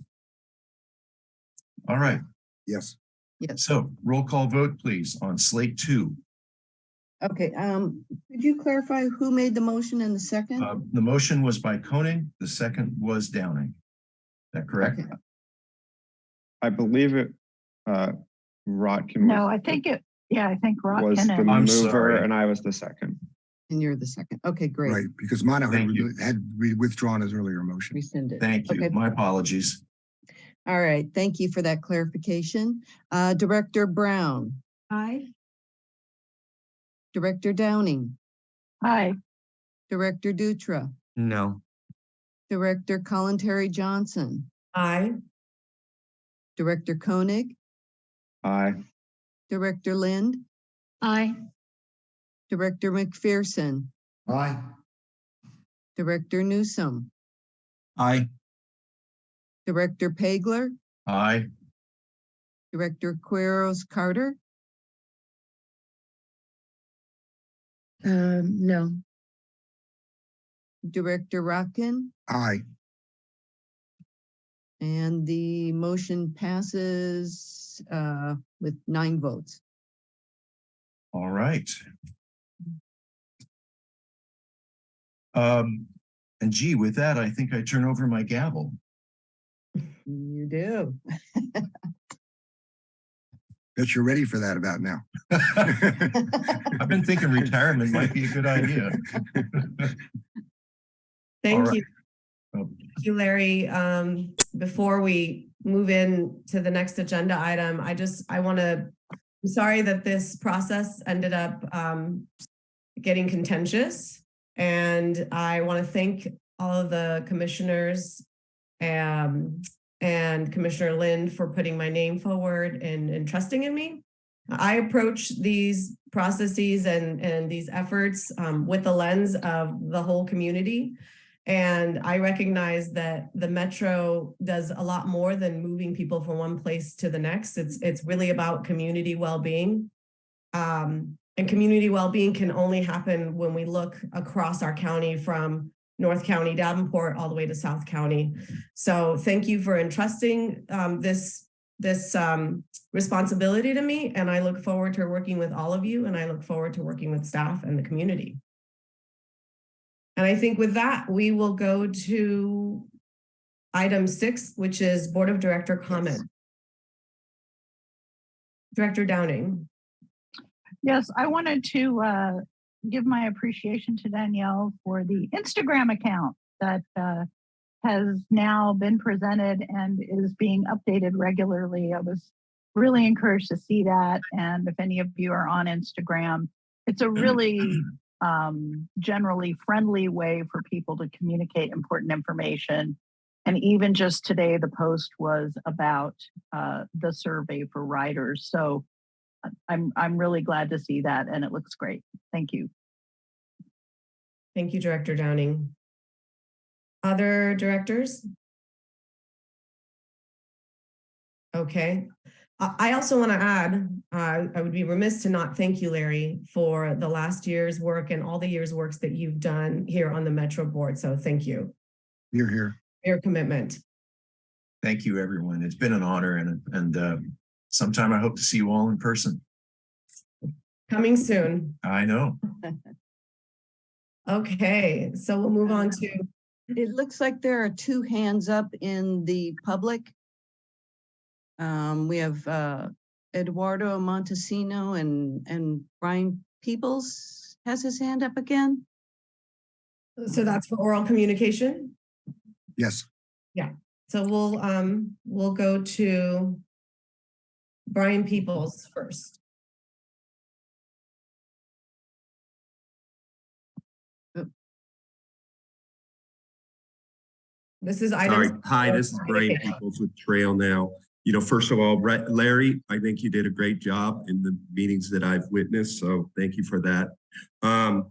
All right, Yes. yes. so roll call vote, please, on slate two. Okay, um, could you clarify who made the motion in the second? Uh, the motion was by Koenig, the second was Downing. Is that correct? Okay. I believe it, uh, Rotkin. No, I think it, yeah, I think Rock Was the mover sorry. and I was the second. And you're the second. Okay, great. Right, because mine had Thank had withdrawn his earlier motion. Rescinded. Thank you. Okay. My apologies. All right, thank you for that clarification. Uh, Director Brown, Aye. Director Downing, Aye. Director Dutra, No. Director Kalantari-Johnson, Aye. Director Koenig, Aye. Director Lind, Aye. Director McPherson, Aye. Director Newsom, Aye. Director Pagler, Aye. Director Quiros Carter, Um, no, Director Rotkin, Aye. and the motion passes uh, with nine votes. All right. Um, and gee, with that, I think I turn over my gavel. You do. Bet you're ready for that about now. I've been thinking retirement might be a good idea. Thank right. you. Oh. Thank you, Larry. Um, before we move in to the next agenda item, I just, I want to, I'm sorry that this process ended up um, getting contentious. And I want to thank all of the commissioners um, and Commissioner Lind for putting my name forward and, and trusting in me. I approach these processes and, and these efforts um, with the lens of the whole community. And I recognize that the metro does a lot more than moving people from one place to the next. It's, it's really about community well-being. Um, and community well-being can only happen when we look across our county from North County, Davenport, all the way to South County. So thank you for entrusting um, this, this um, responsibility to me. And I look forward to working with all of you and I look forward to working with staff and the community. And I think with that, we will go to item six, which is Board of Director comment. Director Downing. Yes, I wanted to uh, give my appreciation to Danielle for the Instagram account that uh, has now been presented and is being updated regularly. I was really encouraged to see that. And if any of you are on Instagram, it's a really um, generally friendly way for people to communicate important information. And even just today, the post was about uh, the survey for riders. So I'm, I'm really glad to see that and it looks great. Thank you. Thank you, Director Downing. Other directors? Okay. I I also want to add, uh, I would be remiss to not thank you, Larry, for the last year's work and all the year's works that you've done here on the Metro Board. So thank you, You're here. for your commitment. Thank you, everyone. It's been an honor and, and uh, sometime I hope to see you all in person. Coming soon. I know. Okay, so we'll move on to, It looks like there are two hands up in the public. Um, we have, uh, Eduardo Montesino and, and Brian Peoples has his hand up again. so that's for oral communication? Yes. Yeah. So we'll, um, we'll go to Brian Peoples first. This is item. Hi, this is Brian Peoples with Trail Now. You know, first of all, Larry, I think you did a great job in the meetings that I've witnessed, so thank you for that. Um,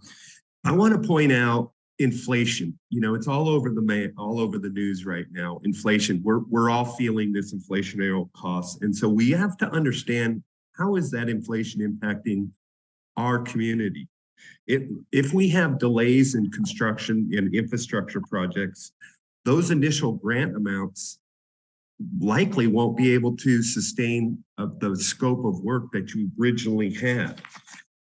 I want to point out inflation. You know, it's all over the all over the news right now. Inflation. We're we're all feeling this inflationary costs, and so we have to understand how is that inflation impacting our community. If if we have delays in construction and infrastructure projects, those initial grant amounts likely won't be able to sustain of the scope of work that you originally had.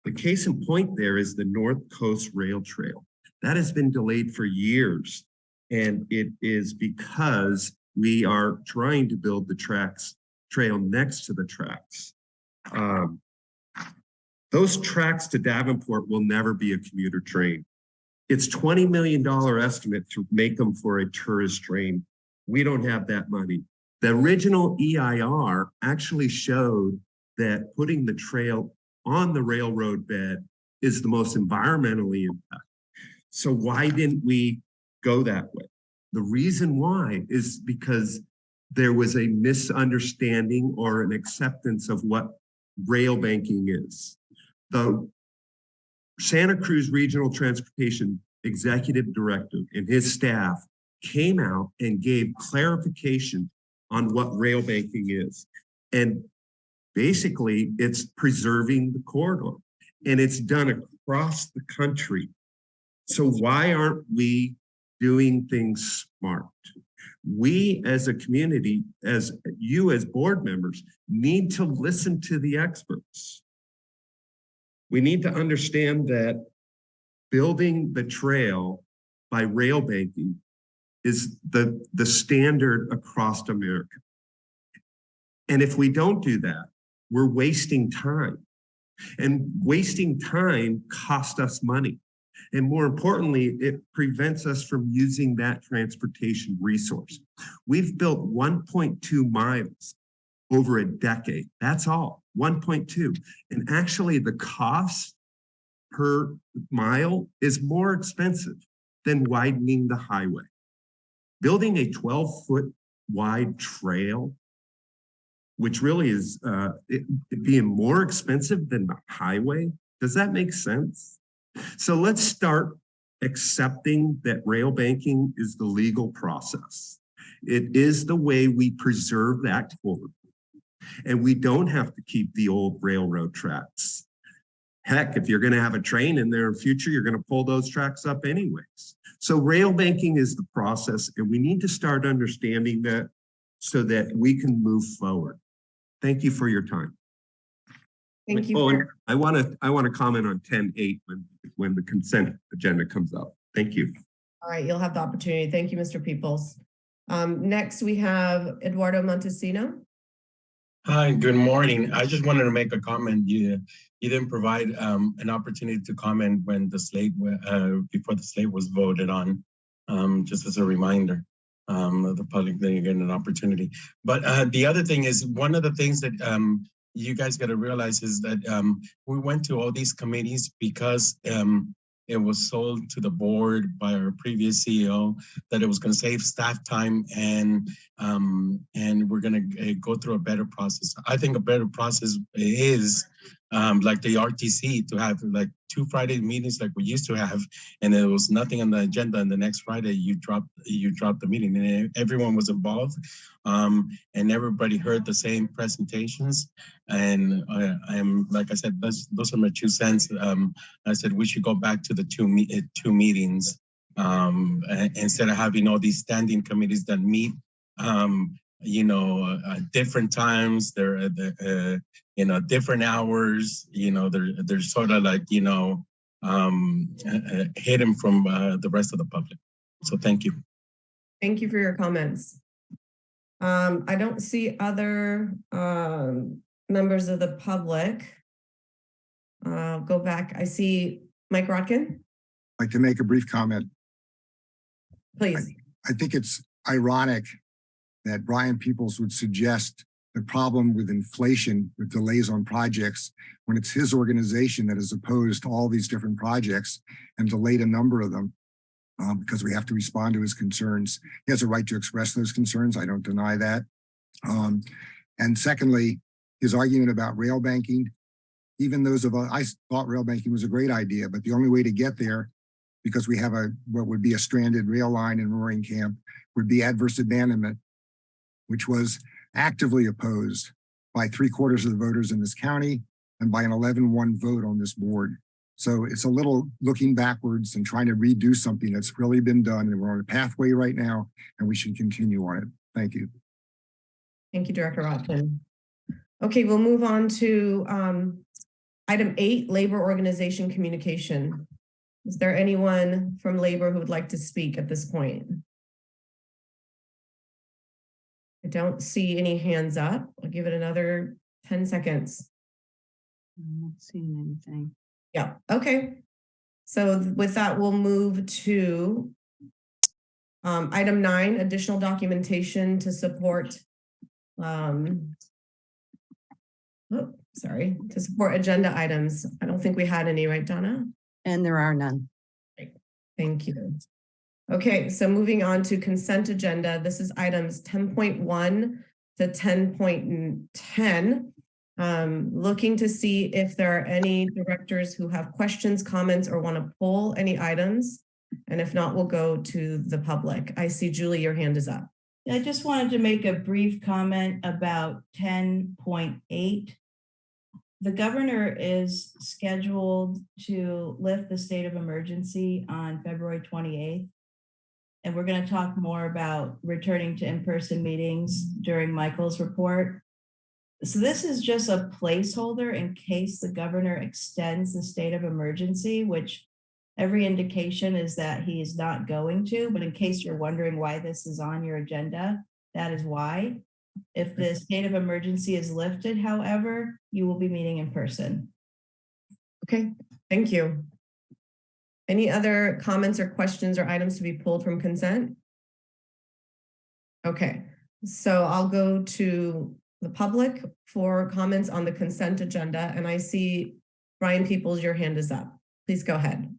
The case in point there is the North Coast Rail Trail. That has been delayed for years. And it is because we are trying to build the tracks, trail next to the tracks. Um, those tracks to Davenport will never be a commuter train. It's $20 million estimate to make them for a tourist train. We don't have that money. The original EIR actually showed that putting the trail on the railroad bed is the most environmentally impact. So why didn't we go that way? The reason why is because there was a misunderstanding or an acceptance of what rail banking is. The Santa Cruz Regional Transportation Executive Director and his staff came out and gave clarification on what rail banking is. And basically, it's preserving the corridor and it's done across the country. So why aren't we doing things smart? We as a community, as you as board members, need to listen to the experts. We need to understand that building the trail by rail banking is the, the standard across America. And if we don't do that, we're wasting time. And wasting time cost us money. And more importantly, it prevents us from using that transportation resource. We've built 1.2 miles over a decade. That's all, 1.2. And actually the cost per mile is more expensive than widening the highway. Building a 12 foot wide trail, which really is uh, it, being more expensive than the highway, does that make sense? So let's start accepting that rail banking is the legal process. It is the way we preserve that. And we don't have to keep the old railroad tracks. Heck, if you're going to have a train in there in future, you're going to pull those tracks up anyways. So rail banking is the process, and we need to start understanding that so that we can move forward. Thank you for your time. Thank you. Oh, for- I want to, I want to comment on ten eight when, when the consent agenda comes up. Thank you. All right, you'll have the opportunity. Thank you, Mr. Peoples. Um, next we have Eduardo Montesino. Hi, good morning. I just wanted to make a comment. You, you didn't provide um, an opportunity to comment when the slate, uh, before the slate was voted on. Um, just as a reminder, um, of the public, then you get an opportunity. But uh, the other thing is, one of the things that um, you guys got to realize is that um, we went to all these committees because um, it was sold to the board by our previous CEO that it was going to save staff time and um, and we're going to go through a better process. I think a better process is um, like the RTC to have like two Friday meetings like we used to have, and there was nothing on the agenda. And the next Friday you dropped you dropped the meeting, and everyone was involved, um, and everybody heard the same presentations. And I, I'm like I said, those those are my two cents. Um, I said we should go back to the two me two meetings um, instead of having all these standing committees that meet um, you know, uh, different times, they're, uh, you know, different hours, you know, they're, they're sort of like, you know, um, uh, hidden from uh, the rest of the public. So thank you. Thank you for your comments. Um, I don't see other um, members of the public. Uh, go back. I see Mike Rotkin. I'd like to make a brief comment. Please. I think it's ironic that Brian Peoples would suggest the problem with inflation with delays on projects when it's his organization that has opposed all these different projects and delayed a number of them um, because we have to respond to his concerns. He has a right to express those concerns. I don't deny that. Um, and secondly, his argument about rail banking, even those of us, I thought rail banking was a great idea, but the only way to get there because we have a what would be a stranded rail line in Roaring Camp would be adverse abandonment which was actively opposed by three quarters of the voters in this county and by an 11-1 vote on this board. So it's a little looking backwards and trying to redo something that's really been done and we're on a pathway right now and we should continue on it. Thank you. Thank you, Director Rotkin. Okay, we'll move on to um, item eight, labor organization communication. Is there anyone from labor who would like to speak at this point? I don't see any hands up. I'll give it another 10 seconds. I'm not seeing anything. Yeah, okay. So with that, we'll move to um, item nine, additional documentation to support um, oh, sorry, to support agenda items. I don't think we had any, right, Donna? And there are none. Thank you. Okay, so moving on to consent agenda. This is items 10.1 to 10.10. Um, looking to see if there are any directors who have questions, comments, or want to pull any items. And if not, we'll go to the public. I see Julie, your hand is up. I just wanted to make a brief comment about 10.8. The governor is scheduled to lift the state of emergency on February 28th. And we're going to talk more about returning to in-person meetings during Michael's report. So this is just a placeholder in case the governor extends the state of emergency, which every indication is that he is not going to, but in case you're wondering why this is on your agenda, that is why. If the state of emergency is lifted, however, you will be meeting in person. Okay, thank you. Any other comments or questions or items to be pulled from consent? Okay, so I'll go to the public for comments on the consent agenda and I see Brian Peoples, your hand is up. Please go ahead.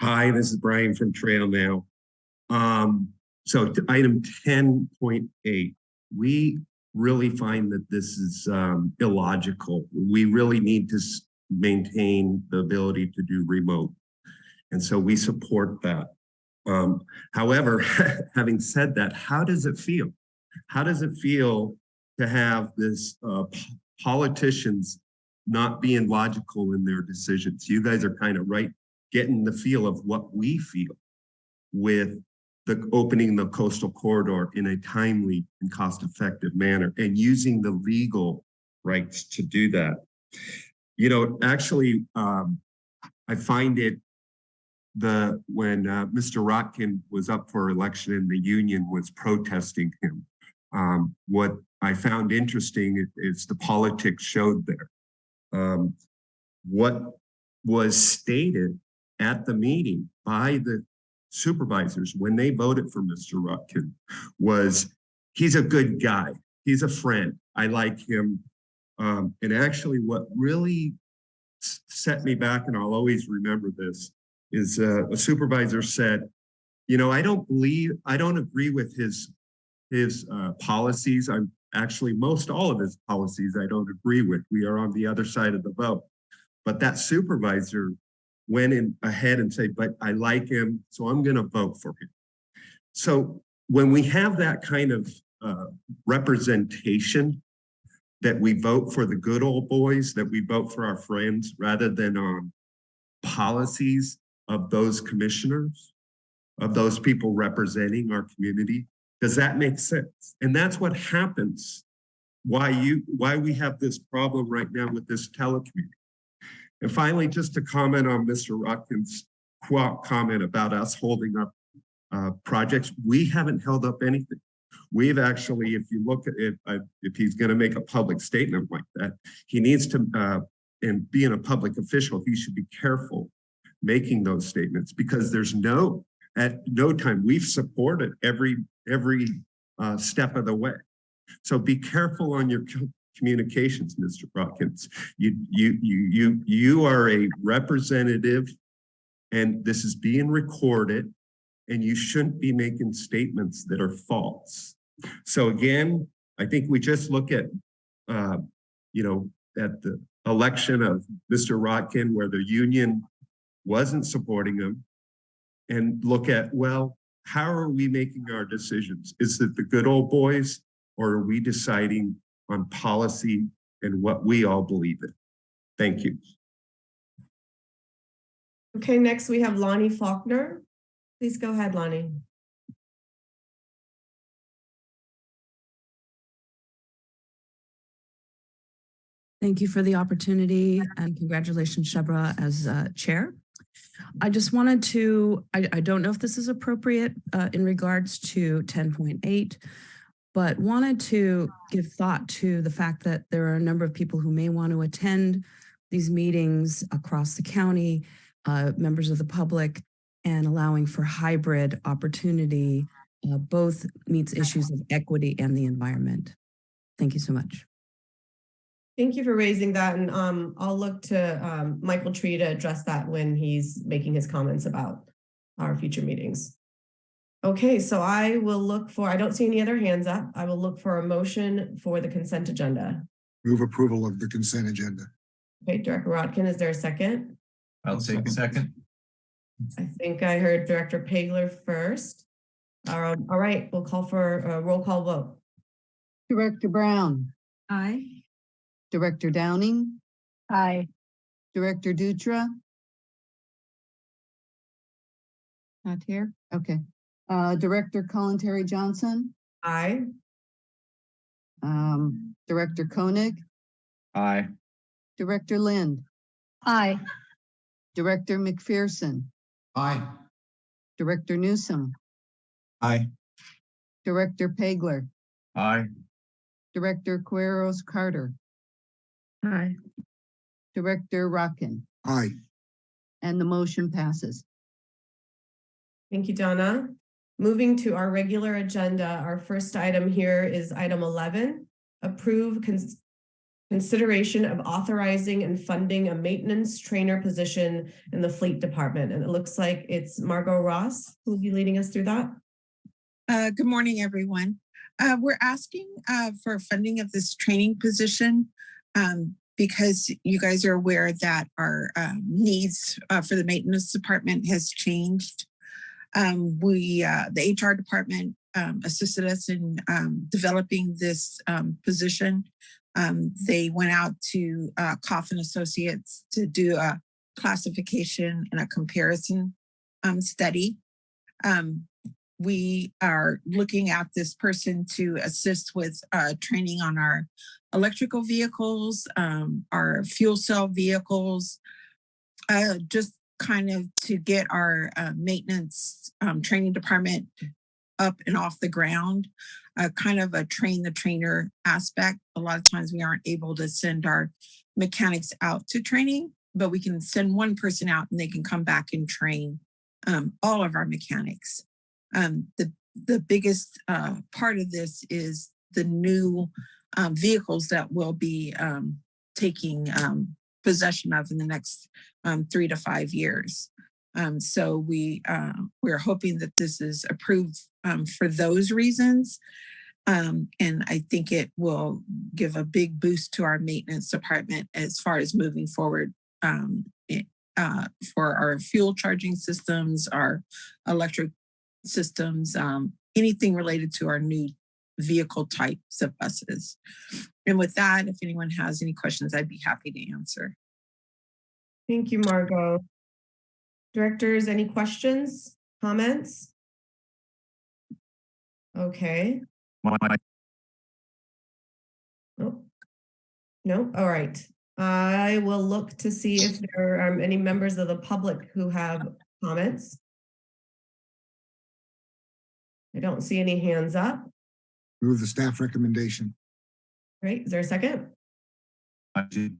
Hi, this is Brian from Trail Now. Um, so item 10.8, we really find that this is um, illogical. We really need to maintain the ability to do remote. And so we support that. Um, however, having said that, how does it feel? How does it feel to have this uh, politicians not being logical in their decisions? You guys are kind of right, getting the feel of what we feel with the opening the coastal corridor in a timely and cost-effective manner and using the legal rights to do that. You know, actually, um, I find it the when uh, Mr. Rotkin was up for election and the union was protesting him. Um, what I found interesting is the politics showed there. Um, what was stated at the meeting by the supervisors when they voted for Mr. Rotkin was he's a good guy. He's a friend. I like him. Um, and actually what really set me back, and I'll always remember this, is uh, a supervisor said, you know, I don't believe, I don't agree with his, his uh, policies. I'm actually, most all of his policies I don't agree with. We are on the other side of the vote. But that supervisor went in ahead and said, but I like him, so I'm gonna vote for him. So when we have that kind of uh, representation, that we vote for the good old boys, that we vote for our friends rather than on policies of those commissioners, of those people representing our community. Does that make sense? And that's what happens. Why you, why we have this problem right now with this telecommuting. And finally, just to comment on Mr. Rotkin's comment about us holding up uh, projects, we haven't held up anything. We've actually, if you look at it, uh, if he's going to make a public statement like that, he needs to, uh, and being a public official, he should be careful making those statements because there's no, at no time, we've supported every, every uh, step of the way. So be careful on your communications, Mr. Rotkin's. You, you, you, you, you are a representative and this is being recorded and you shouldn't be making statements that are false. So again, I think we just look at, uh, you know, at the election of Mr. Rotkin where the union wasn't supporting him and look at, well, how are we making our decisions? Is it the good old boys or are we deciding on policy and what we all believe in? Thank you. Okay, next we have Lonnie Faulkner. Please go ahead, Lonnie. Thank you for the opportunity and congratulations, Shebra, as uh, chair. I just wanted to, I, I don't know if this is appropriate uh, in regards to 10.8, but wanted to give thought to the fact that there are a number of people who may want to attend these meetings across the county, uh, members of the public, and allowing for hybrid opportunity uh, both meets issues of equity and the environment. Thank you so much. Thank you for raising that and um, I'll look to um, Michael Tree to address that when he's making his comments about our future meetings. Okay, so I will look for, I don't see any other hands up. I will look for a motion for the consent agenda. Move approval of the consent agenda. Okay, Director Rotkin, is there a second? I'll take a second. I think I heard Director Pageler first. Um, all right, we'll call for a roll call vote. Director Brown, Aye. Director Downing, Aye. Director Dutra. Not here? Okay. Uh, Director Kalantari-Johnson, Aye. um, Director Koenig, Aye. Director Lind, Aye. Director McPherson, Aye. Director Newsom, Aye. Director Pageler. Aye. Director Quiros Carter, Aye. Director Rotkin, Aye. and the motion passes. Thank you, Donna. Moving to our regular agenda, our first item here is item eleven. Approve cons- consideration of authorizing and funding a maintenance trainer position in the fleet department. And it looks like it's Margot Ross who will be leading us through that. Uh, good morning, everyone. Uh, we're asking uh, for funding of this training position um, because you guys are aware that our um, needs uh, for the maintenance department has changed. Um, we, uh, the HR department um, assisted us in um, developing this um, position. Um, they went out to uh, Koff & Associates to do a classification and a comparison um, study. Um, we are looking at this person to assist with uh, training on our electrical vehicles, um, our fuel cell vehicles, uh, just kind of to get our uh, maintenance um, training department up and off the ground, uh, kind of a train the trainer aspect. A lot of times we aren't able to send our mechanics out to training, but we can send one person out and they can come back and train um, all of our mechanics. Um, the, the biggest uh, part of this is the new um, vehicles that will be um, taking um, possession of in the next um, three to five years. Um, so we uh, we're hoping that this is approved um, for those reasons. Um, and I think it will give a big boost to our maintenance department as far as moving forward um, uh, for our fuel charging systems, our electric systems, um, anything related to our new vehicle types of buses. And with that, if anyone has any questions, I'd be happy to answer. Thank you, Margot. Directors, any questions, comments? Okay, My- oh. No, all right. I will look to see if there are any members of the public who have comments. I don't see any hands up. Move the staff recommendation. Great, is there a second? I did-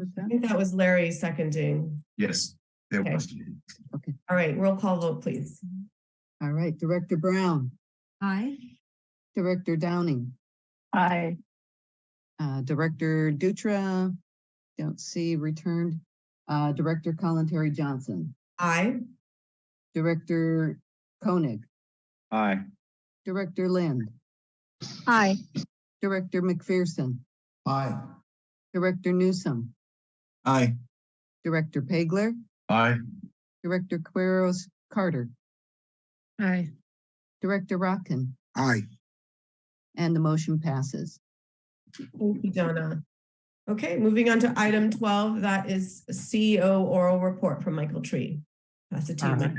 I think that was Larry seconding. Yes, there Okay. was. All right, roll call vote, please. All right, Director Brown, Aye. Director Downing, Aye. uh, Director Dutra, don't see returned, uh, Director Kalantari-Johnson, Aye. Director Koenig, Aye. Director Lind, Aye. Director McPherson, Aye. Director Newsom, Aye. Director Pageler, Aye. Director Quiros Carter, Aye. Director Rotkin, Aye. and the motion passes. Thank you, Donna. Okay, moving on to item twelve, that is CEO oral report from Michael Tree. Pass it to you. Uh, Mike.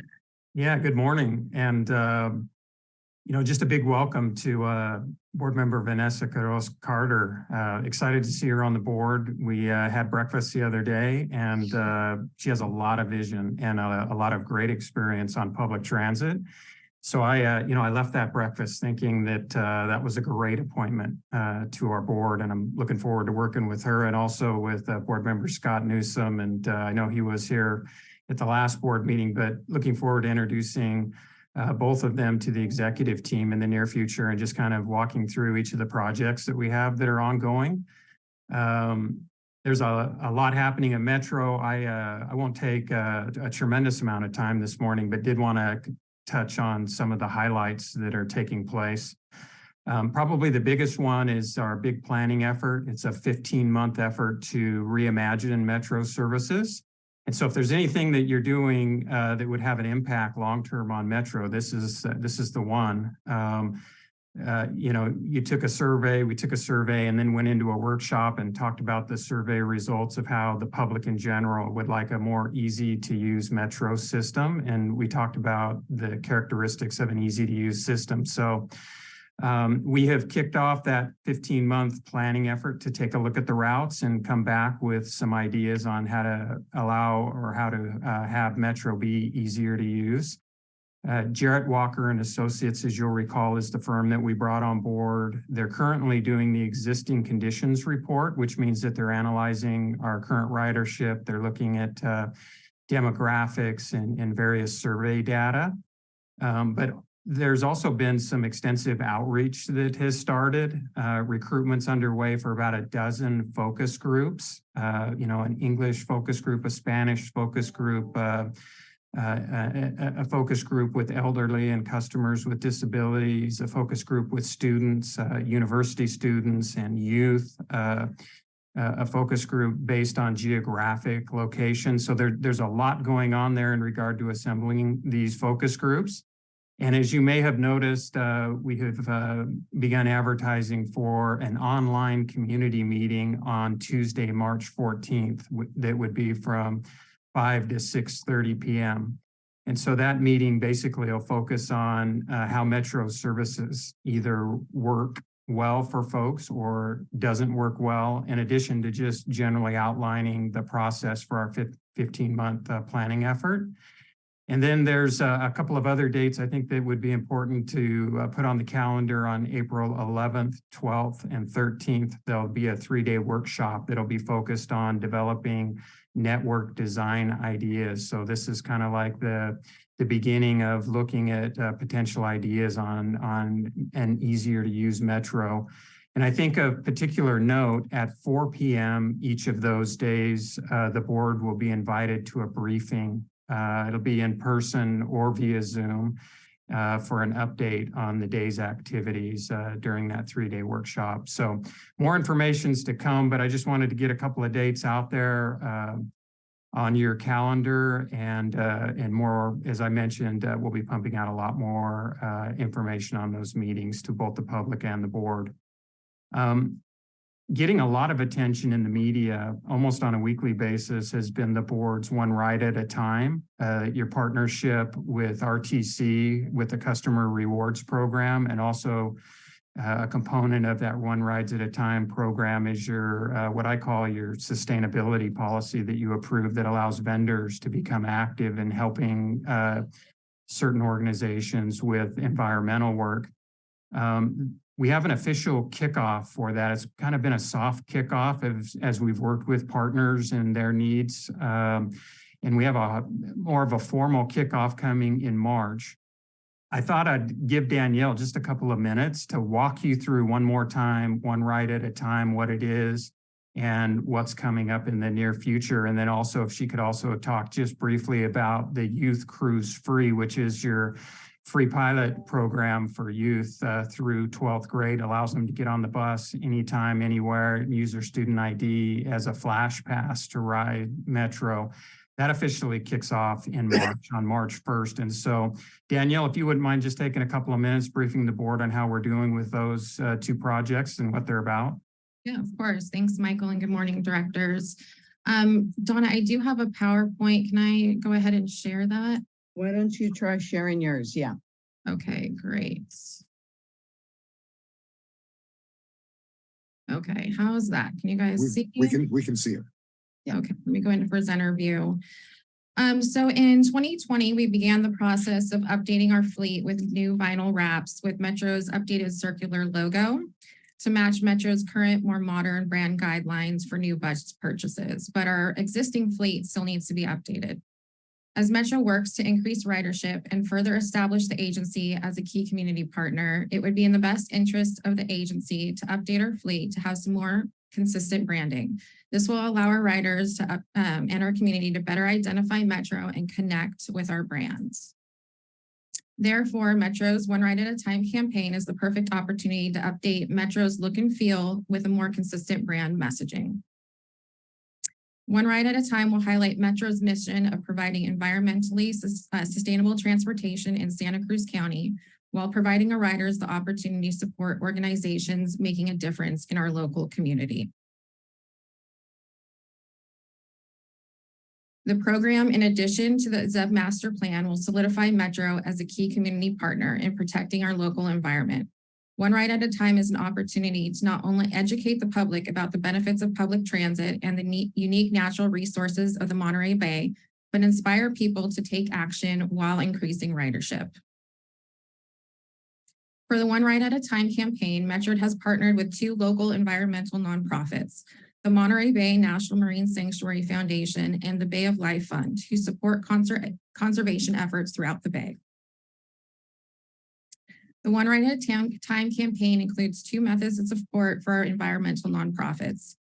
Yeah, good morning. And, um, you know, just a big welcome to uh, Board Member Vanessa Quiros Carter. Uh, Excited to see her on the board. We uh, had breakfast the other day and uh, she has a lot of vision and a a lot of great experience on public transit. So I, uh, you know, I left that breakfast thinking that uh, that was a great appointment uh, to our board, and I'm looking forward to working with her and also with Board Member Scott Newsom. And I know he was here at the last board meeting, but looking forward to introducing uh, both of them to the executive team in the near future and just kind of walking through each of the projects that we have that are ongoing. Um, there's a, a lot happening at Metro. I, uh, I won't take uh, a tremendous amount of time this morning, but did want to touch on some of the highlights that are taking place. Um, probably the biggest one is our big planning effort. It's a 15-month effort to reimagine Metro services. And so if there's anything that you're doing uh, that would have an impact long-term on Metro, this is, uh, this is the one. Um, uh, you know, you took a survey, we took a survey and then went into a workshop and talked about the survey results of how the public in general would like a more easy to use Metro system. And we talked about the characteristics of an easy to use system. So um, we have kicked off that 15 month planning effort to take a look at the routes and come back with some ideas on how to allow or how to uh, have Metro be easier to use. Uh, Jarrett Walker and Associates, as you'll recall, is the firm that we brought on board. They're currently doing the existing conditions report, which means that they're analyzing our current ridership. They're looking at uh, demographics and, and various survey data. Um, but there's also been some extensive outreach that has started. Uh, recruitment's underway for about a dozen focus groups, uh, you know, an English focus group, a Spanish focus group, uh, uh, a, a- focus group with elderly and customers with disabilities, a focus group with students, uh, university students and youth, uh, a a focus group based on geographic location. So there, there's a lot going on there in regard to assembling these focus groups. And as you may have noticed, uh, we have uh, begun advertising for an online community meeting on Tuesday, March 14th, that would be from 5 to 6:30 PM. And so that meeting basically will focus on uh, how Metro services either work well for folks or doesn't work well, in addition to just generally outlining the process for our 15-month planning effort. And then there's uh, a couple of other dates I think that would be important to uh, put on the calendar on April 11th, 12th, and 13th. There'll be a three-day workshop that'll be focused on developing network design ideas. So this is kind of like the, the beginning of looking at uh, potential ideas on, on an easier to use metro. And I think of particular note at four PM each of those days, uh, the board will be invited to a briefing. Uh, it'll be in person or via Zoom uh, for an update on the day's activities uh, during that three-day workshop. So more information's to come, but I just wanted to get a couple of dates out there uh, on your calendar and uh, and more, as I mentioned, uh, we'll be pumping out a lot more information on those meetings to both the public and the board. Um, getting a lot of attention in the media almost on a weekly basis has been the board's one ride at a time. Uh, your partnership with RTC with the customer rewards program and also uh, a component of that one rides at a time program is your uh, what I call your sustainability policy that you approve that allows vendors to become active in helping uh, certain organizations with environmental work. Um, we have an official kickoff for that. It's kind of been a soft kickoff as, as we've worked with partners and their needs. Um, and we have a more of a formal kickoff coming in March. I thought I'd give Danielle just a couple of minutes to walk you through one more time, one ride at a time, what it is and what's coming up in the near future. And then also if she could also talk just briefly about the Youth Cruise Free, which is your free pilot program for youth uh, through 12th grade allows them to get on the bus anytime, anywhere, use their student ID as a flash pass to ride Metro. That officially kicks off in March, on March 1st. And so Danielle, if you wouldn't mind just taking a couple of minutes briefing the board on how we're doing with those uh, two projects and what they're about. Yeah, of course. Thanks, Michael, and good morning, directors. Um, Donna, I do have a PowerPoint. Can I go ahead and share that? Why don't you try sharing yours? Yeah. Okay, great. Okay, how's that? Can you guys We, see? we can, we can see it. Yeah. Okay, let me go into presenter view. Um, so in 2020, we began the process of updating our fleet with new vinyl wraps with Metro's updated circular logo to match Metro's current, more modern brand guidelines for new bus purchases, but our existing fleet still needs to be updated. As Metro works to increase ridership and further establish the agency as a key community partner, it would be in the best interest of the agency to update our fleet to have some more consistent branding. This will allow our riders to, um, and our community to better identify Metro and connect with our brands. Therefore, Metro's One Ride at a Time campaign is the perfect opportunity to update Metro's look and feel with a more consistent brand messaging. One Ride at a Time will highlight Metro's mission of providing environmentally uh, sustainable transportation in Santa Cruz County while providing our riders the opportunity to support organizations making a difference in our local community. The program, in addition to the ZEB Master Plan, will solidify Metro as a key community partner in protecting our local environment. One Ride at a Time is an opportunity to not only educate the public about the benefits of public transit and the unique natural resources of the Monterey Bay, but inspire people to take action while increasing ridership. For the One Ride at a Time campaign, Metro has partnered with two local environmental nonprofits, the Monterey Bay National Marine Sanctuary Foundation and the Bay of Life Fund, who support conser- conservation efforts throughout the Bay. The One Ride at a Time campaign includes two methods of support for our environmental nonprofits.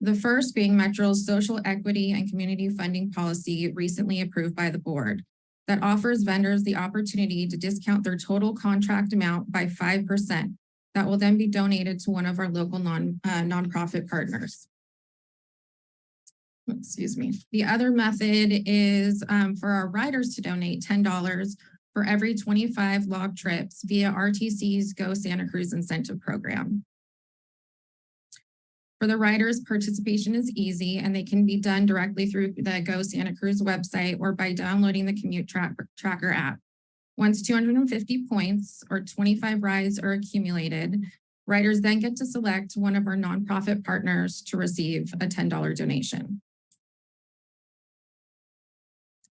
The first being Metro's social equity and community funding policy recently approved by the board that offers vendors the opportunity to discount their total contract amount by five percent. That will then be donated to one of our local non, uh, nonprofit partners. Excuse me. The other method is um, for our riders to donate ten dollars for every twenty-five log trips via RTC's Go Santa Cruz incentive program. For the riders, participation is easy and they can be done directly through the Go Santa Cruz website or by downloading the Commute Track Tracker app. Once two hundred and fifty points or twenty-five rides are accumulated, riders then get to select one of our nonprofit partners to receive a ten dollar donation.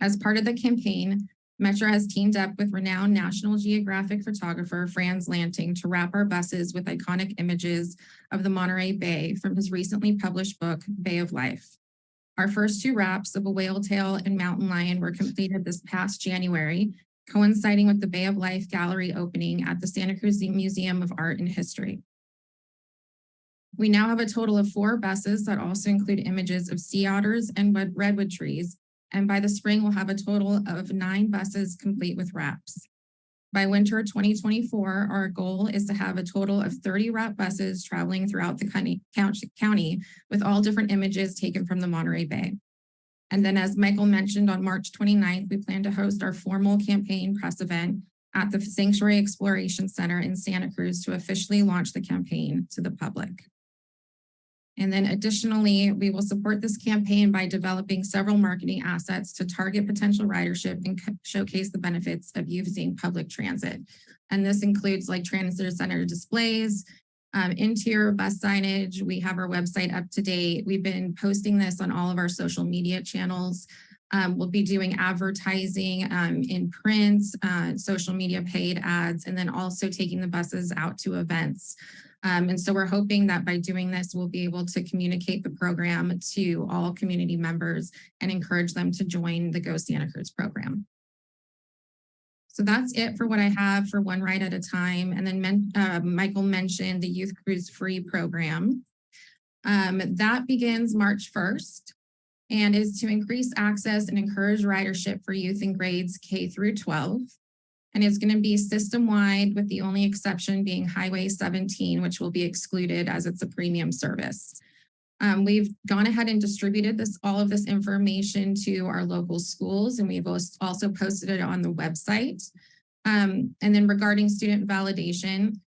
As part of the campaign, Metro has teamed up with renowned National Geographic photographer Frans Lanting to wrap our buses with iconic images of the Monterey Bay from his recently published book, Bay of Life. Our first two wraps of a whale tail and mountain lion were completed this past January, coinciding with the Bay of Life Gallery opening at the Santa Cruz Museum of Art and History. We now have a total of four buses that also include images of sea otters and redwood trees. And by the spring, we'll have a total of nine buses complete with wraps. By winter 2024, our goal is to have a total of 30 wrap buses traveling throughout the county, county with all different images taken from the Monterey Bay. And then as Michael mentioned, on March 29th, we plan to host our formal campaign press event at the Sanctuary Exploration Center in Santa Cruz to officially launch the campaign to the public. And then additionally, we will support this campaign by developing several marketing assets to target potential ridership and showcase the benefits of using public transit. And this includes like transit center displays, um, interior bus signage. We have our website up to date. We've been posting this on all of our social media channels. Um, we'll be doing advertising um, in print, uh, social media paid ads, and then also taking the buses out to events. Um, and so we're hoping that by doing this, we'll be able to communicate the program to all community members and encourage them to join the Go Santa Cruz program. So that's it for what I have for one ride at a time. And then men, uh, Michael mentioned the Youth Cruise Free program. Um, that begins March 1st and is to increase access and encourage ridership for youth in grades K through 12. And it's going to be system-wide with the only exception being Highway 17, which will be excluded as it's a premium service. Um, we've gone ahead and distributed this, all of this information to our local schools, and we've also posted it on the website. Um, and then regarding student validation,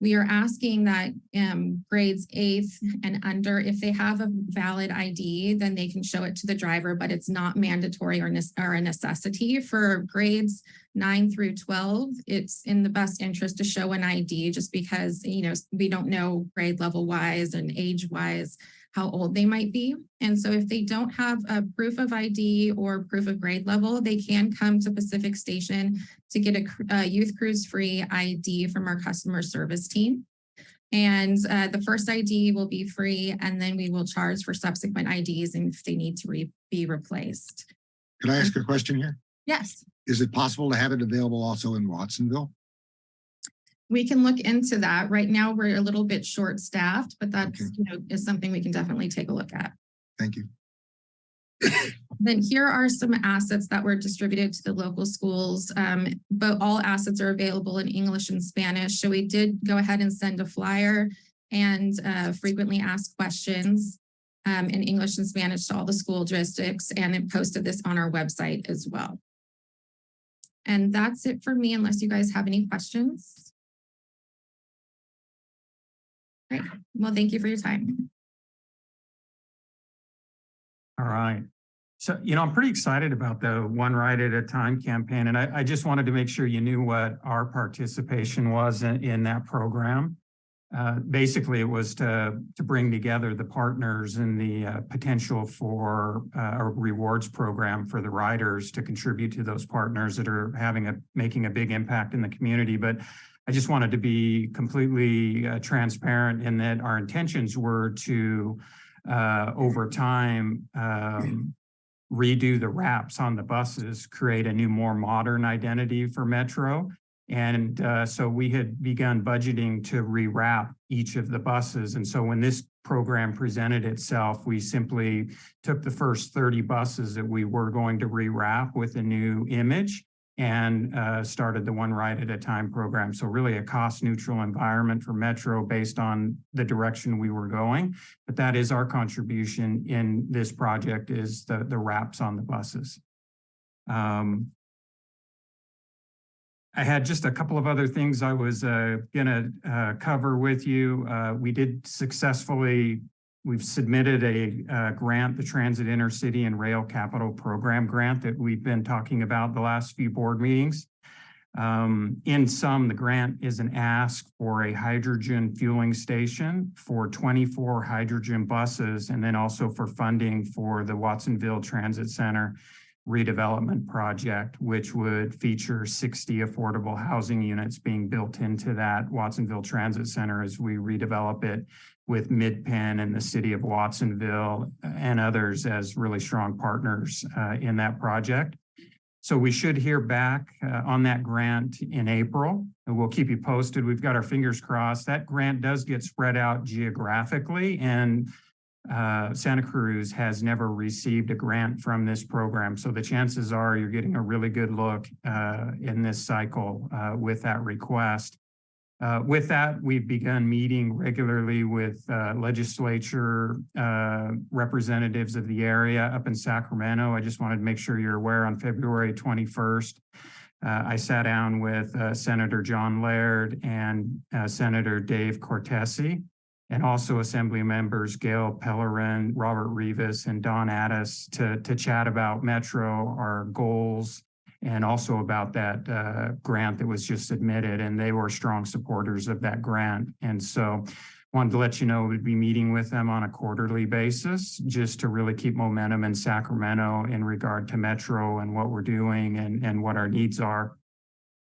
we are asking that um, grades eighth and under, if they have a valid ID, then they can show it to the driver, but it's not mandatory or, or a necessity for grades nine through 12. It's in the best interest to show an ID just because, you know, we don't know grade level wise and age wise how old they might be. And so if they don't have a proof of ID or proof of grade level, they can come to Pacific Station to get a, a youth cruise free ID from our customer service team. And uh, the first ID will be free and then we will charge for subsequent IDs and if they need to re- be replaced. Can I ask a question here? Yes, Is it possible to have it available also in Watsonville? We can look into that. Right now, we're a little bit short staffed, but that's, you know, is something we can definitely take a look at. Thank you. Then here are some assets that were distributed to the local schools, um, but all assets are available in English and Spanish. So we did go ahead and send a flyer and uh, frequently asked questions um, in English and Spanish to all the school districts and then posted this on our website as well. And that's it for me, unless you guys have any questions. Great. Well, thank you for your time. All right. So, you know, I'm pretty excited about the one ride at a time campaign, and I, I just wanted to make sure you knew what our participation was in, in that program. Uh, basically, it was to, to bring together the partners and the uh, potential for uh, a rewards program for the riders to contribute to those partners that are having a, making a big impact in the community. But I just wanted to be completely uh, transparent in that our intentions were to, uh, over time, um, redo the wraps on the buses, create a new, more modern identity for Metro. And uh, so we had begun budgeting to rewrap each of the buses. And so when this program presented itself, we simply took the first 30 buses that we were going to rewrap with a new image and uh, started the one ride at a time program. So really a cost neutral environment for Metro based on the direction we were going. But that is our contribution in this project is the, the wraps on the buses. Um, I had just a couple of other things I was uh, gonna uh, cover with you. Uh, we did successfully, we've submitted a uh, grant, the Transit Intercity and Rail Capital Program grant that we've been talking about the last few board meetings. Um, in sum, the grant is an ask for a hydrogen fueling station for 24 hydrogen buses and then also for funding for the Watsonville Transit Center redevelopment project, which would feature 60 affordable housing units being built into that Watsonville Transit Center as we redevelop it with MidPen and the city of Watsonville and others as really strong partners uh, in that project. So we should hear back uh, on that grant in April, and we'll keep you posted. We've got our fingers crossed. That grant does get spread out geographically, and uh, Santa Cruz has never received a grant from this program. So the chances are you're getting a really good look uh, in this cycle uh, with that request. Uh, with that, we've begun meeting regularly with uh, legislature uh, representatives of the area up in Sacramento. I just wanted to make sure you're aware on February 21st, uh, I sat down with uh, Senator John Laird and uh, Senator Dave Cortese, and also Assembly members Gail Pellerin, Robert Rivas, and Dawn Addis to, to chat about Metro, our goals, and also about that uh, grant that was just submitted, and they were strong supporters of that grant. And so wanted to let you know we'd be meeting with them on a quarterly basis just to really keep momentum in Sacramento in regard to Metro and what we're doing and, and what our needs are.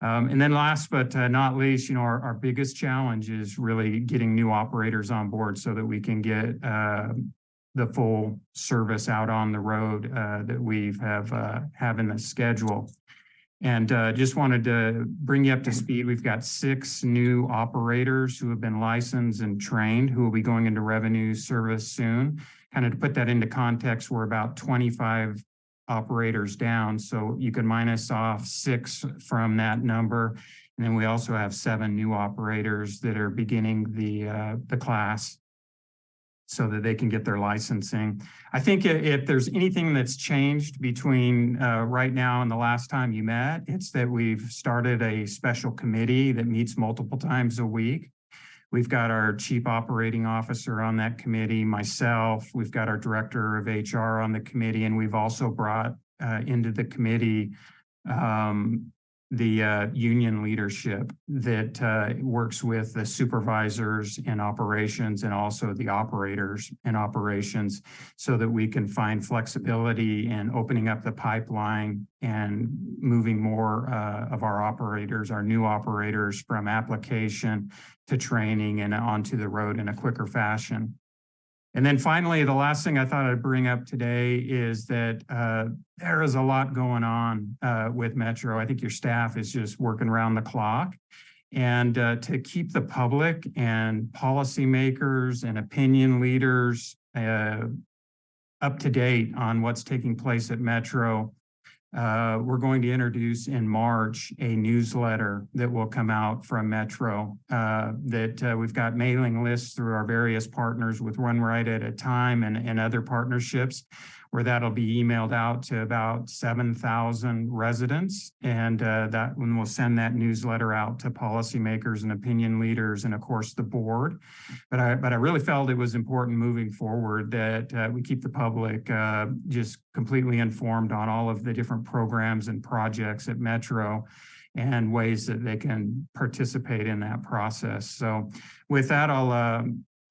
Um, and then last but uh, not least, you know, our, our biggest challenge is really getting new operators on board so that we can get uh, the full service out on the road uh, that we've have uh, have in the schedule. And uh, just wanted to bring you up to speed. We've got six new operators who have been licensed and trained who will be going into revenue service soon. Kind of to put that into context, we're about 25 operators down. So you can minus off six from that number. And then we also have seven new operators that are beginning the uh, the class so that they can get their licensing. I think if there's anything that's changed between uh, right now and the last time you met, it's that we've started a special committee that meets multiple times a week. We've got our chief operating officer on that committee, myself, we've got our director of HR on the committee, and we've also brought uh, into the committee um, the uh, union leadership that uh, works with the supervisors in operations and also the operators in operations so that we can find flexibility in opening up the pipeline and moving more uh, of our operators, our new operators from application to training and onto the road in a quicker fashion. And then finally, the last thing I thought I'd bring up today is that uh, there is a lot going on uh, with Metro. I think your staff is just working around the clock. And uh, to keep the public and policymakers and opinion leaders uh, up to date on what's taking place at Metro, uh, we're going to introduce in March a newsletter that will come out from Metro uh, that uh, we've got mailing lists through our various partners with One Ride at a Time and, and other partnerships where that'll be emailed out to about 7,000 residents. And uh, that will send that newsletter out to policymakers and opinion leaders and of course the board. But I, but I really felt it was important moving forward that uh, we keep the public uh, just completely informed on all of the different programs and projects at Metro and ways that they can participate in that process. So with that, I'll, uh,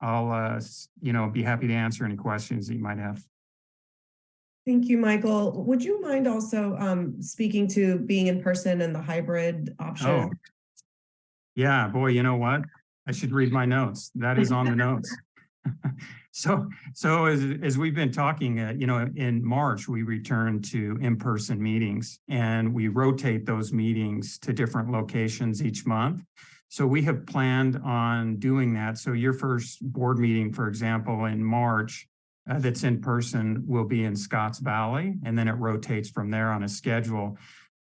I'll, uh, you know, be happy to answer any questions that you might have. Thank you, Michael. Would you mind also um speaking to being in person and the hybrid option? Oh, yeah, boy, you know what? I should read my notes. That is on the notes. So, so as, as we've been talking, uh, you know, in March, we returned to in-person meetings and we rotate those meetings to different locations each month. So we have planned on doing that. So your first board meeting, for example, in March, uh, that's in person will be in Scotts Valley, and then it rotates from there on a schedule.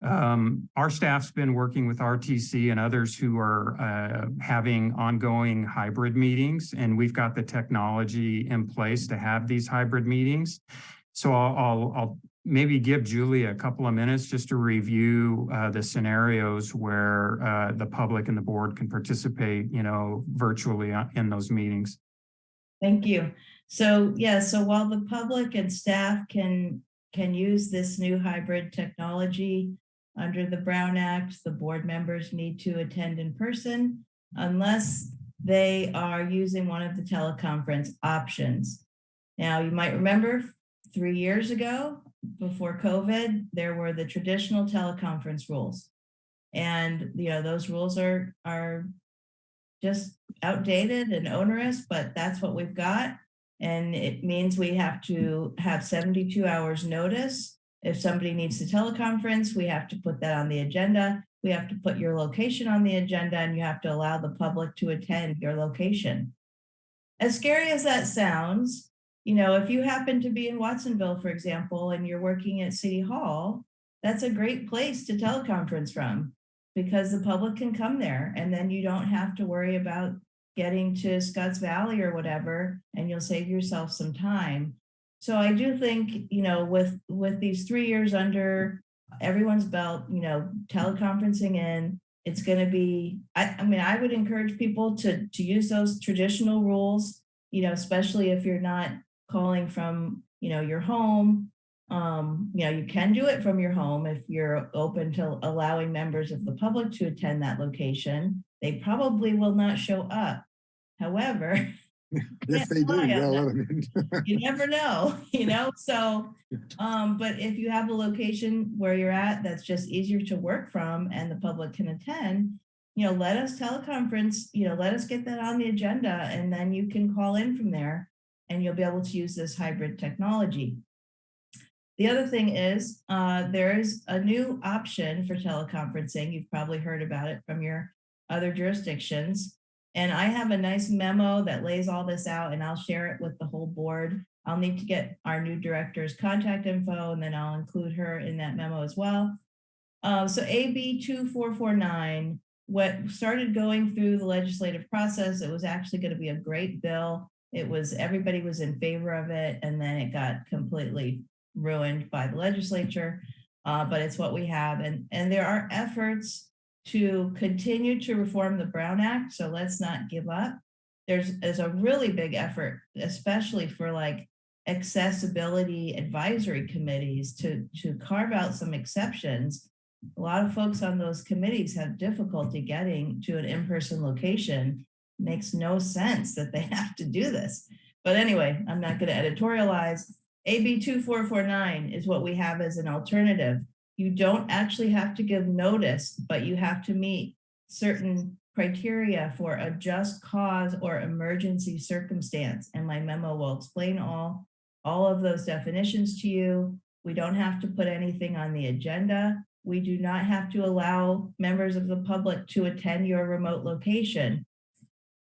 Um, our staff's been working with RTC and others who are uh, having ongoing hybrid meetings, and we've got the technology in place to have these hybrid meetings. So I'll, I'll, I'll maybe give Julie a couple of minutes just to review uh, the scenarios where uh, the public and the board can participate, you know, virtually uh, in those meetings. Thank you. So, yeah, so while the public and staff can, can use this new hybrid technology under the Brown Act, the board members need to attend in person unless they are using one of the teleconference options. Now, you might remember three years ago, before COVID, there were the traditional teleconference rules. And, you know, those rules are, are just outdated and onerous, but that's what we've got. And it means we have to have 72 hours notice If somebody needs to teleconference, we have to put that on the agenda. We have to put your location on the agenda and you have to allow the public to attend your location. As scary as that sounds, you know, if you happen to be in Watsonville, for example, and you're working at City Hall, that's a great place to teleconference from because the public can come there and then you don't have to worry about getting to Scotts Valley or whatever, and you'll save yourself some time. So I do think, you know, with, with these three years under everyone's belt, you know, teleconferencing in, it's gonna be, I, I mean, I would encourage people to, to use those traditional rules, you know, especially if you're not calling from, you know, your home. Um, you know, you can do it from your home if you're open to allowing members of the public to attend that location. They probably will not show up. However, If they do, rely on yeah, that. let 'em in. you never know, you know, so, um, but if you have a location where you're at, that's just easier to work from and the public can attend, you know, let us teleconference, you know, let us get that on the agenda and then you can call in from there and you'll be able to use this hybrid technology. The other thing is, uh, there is a new option for teleconferencing. You've probably heard about it from your other jurisdictions. And I have a nice memo that lays all this out and I'll share it with the whole board. I'll need to get our new director's contact info and then I'll include her in that memo as well. Uh, so AB 2449, what started going through the legislative process, it was actually going to be a great bill. It was, everybody was in favor of it and then it got completely ruined by the legislature. Uh, but it's what we have and, and there are efforts to continue to reform the Brown Act, so let's not give up. There's, there's a really big effort, especially for like accessibility advisory committees to, to carve out some exceptions. A lot of folks on those committees have difficulty getting to an in-person location. Makes no sense that they have to do this. But anyway, I'm not gonna editorialize. AB 2449 is what we have as an alternative you don't actually have to give notice, but you have to meet certain criteria for a just cause or emergency circumstance. And my memo will explain all, all of those definitions to you. We don't have to put anything on the agenda. We do not have to allow members of the public to attend your remote location.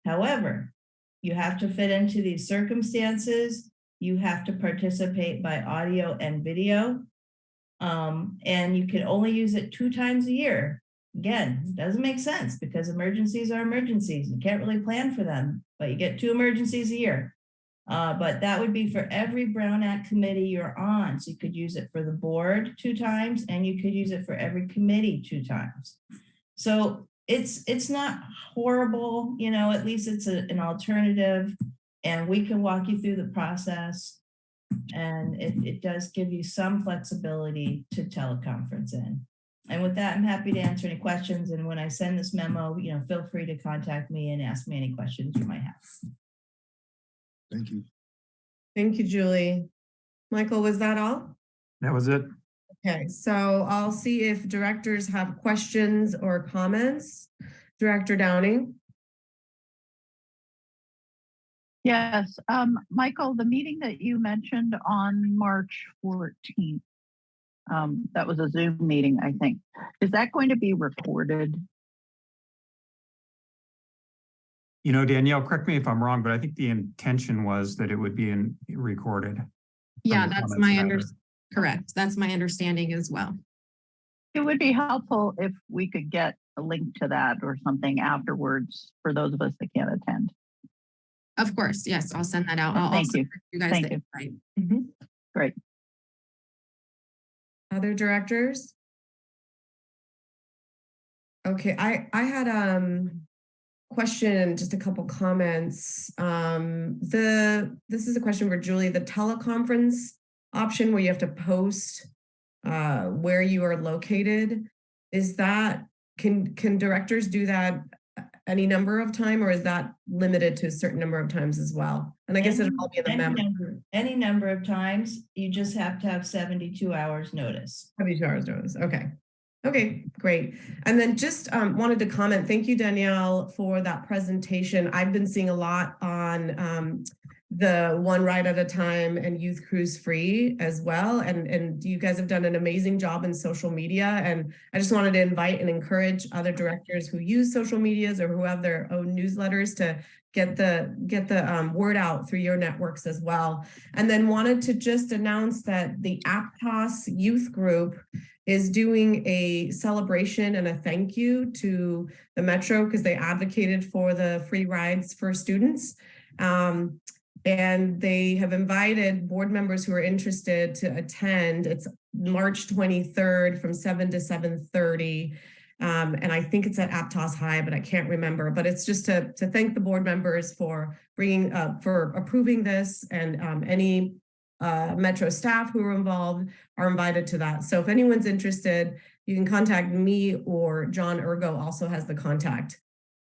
However, you have to fit into these circumstances. You have to participate by audio and video. Um, and you can only use it two times a year. Again, doesn't make sense because emergencies are emergencies. You can't really plan for them, but you get two emergencies a year. Uh, but that would be for every Brown Act committee you're on. So you could use it for the board two times and you could use it for every committee two times. So it's it's not horrible, you know, at least it's a, an alternative and we can walk you through the process. And it, it does give you some flexibility to teleconference in. And with that, I'm happy to answer any questions. And when I send this memo, you know, feel free to contact me and ask me any questions you might have. Thank you. Thank you, Julie. Michael, was that all? That was it. Okay, so I'll see if directors have questions or comments. Director Downing? Yes, um, Michael, the meeting that you mentioned on March fourteenth, um, that was a Zoom meeting, I think. Is that going to be recorded? You know, Danielle, correct me if I'm wrong, but I think the intention was that it would be in recorded. Yeah, that's my that under, correct. That's my understanding as well. It would be helpful if we could get a link to that or something afterwards for those of us that can't attend. Of course, yes, I'll send that out. I'll Thank also you. You guys Thank the you. Mm-hmm. Great. Other directors? Okay, I, I had, um, question and just a couple comments. Um, the, this is a question for Julie, the teleconference option where you have to post uh, where you are located. Is that, can, can directors do that any number of time or is that limited to a certain number of times as well? And I guess it'll all be in the Any memo. number- Any number of times, you just have to have seventy-two hours notice. 72 hours notice. Okay. Okay, great. And then just um, wanted to comment, thank you, Danielle, for that presentation. I've been seeing a lot on um, the one ride at a time and youth cruise free as well. And, and you guys have done an amazing job in social media. And I just wanted to invite and encourage other directors who use social medias or who have their own newsletters to get the get the um, word out through your networks as well. And then wanted to just announce that the Aptos youth group is doing a celebration and a thank you to the Metro because they advocated for the free rides for students. Um, and they have invited board members who are interested to attend. It's March 23rd from 7 to 7.30. Um, and I think it's at Aptos High, but I can't remember. But it's just to, to thank the board members for bringing, uh, for approving this and um, any uh, Metro staff who are involved are invited to that. So if anyone's interested, you can contact me or John Urgo also has the contact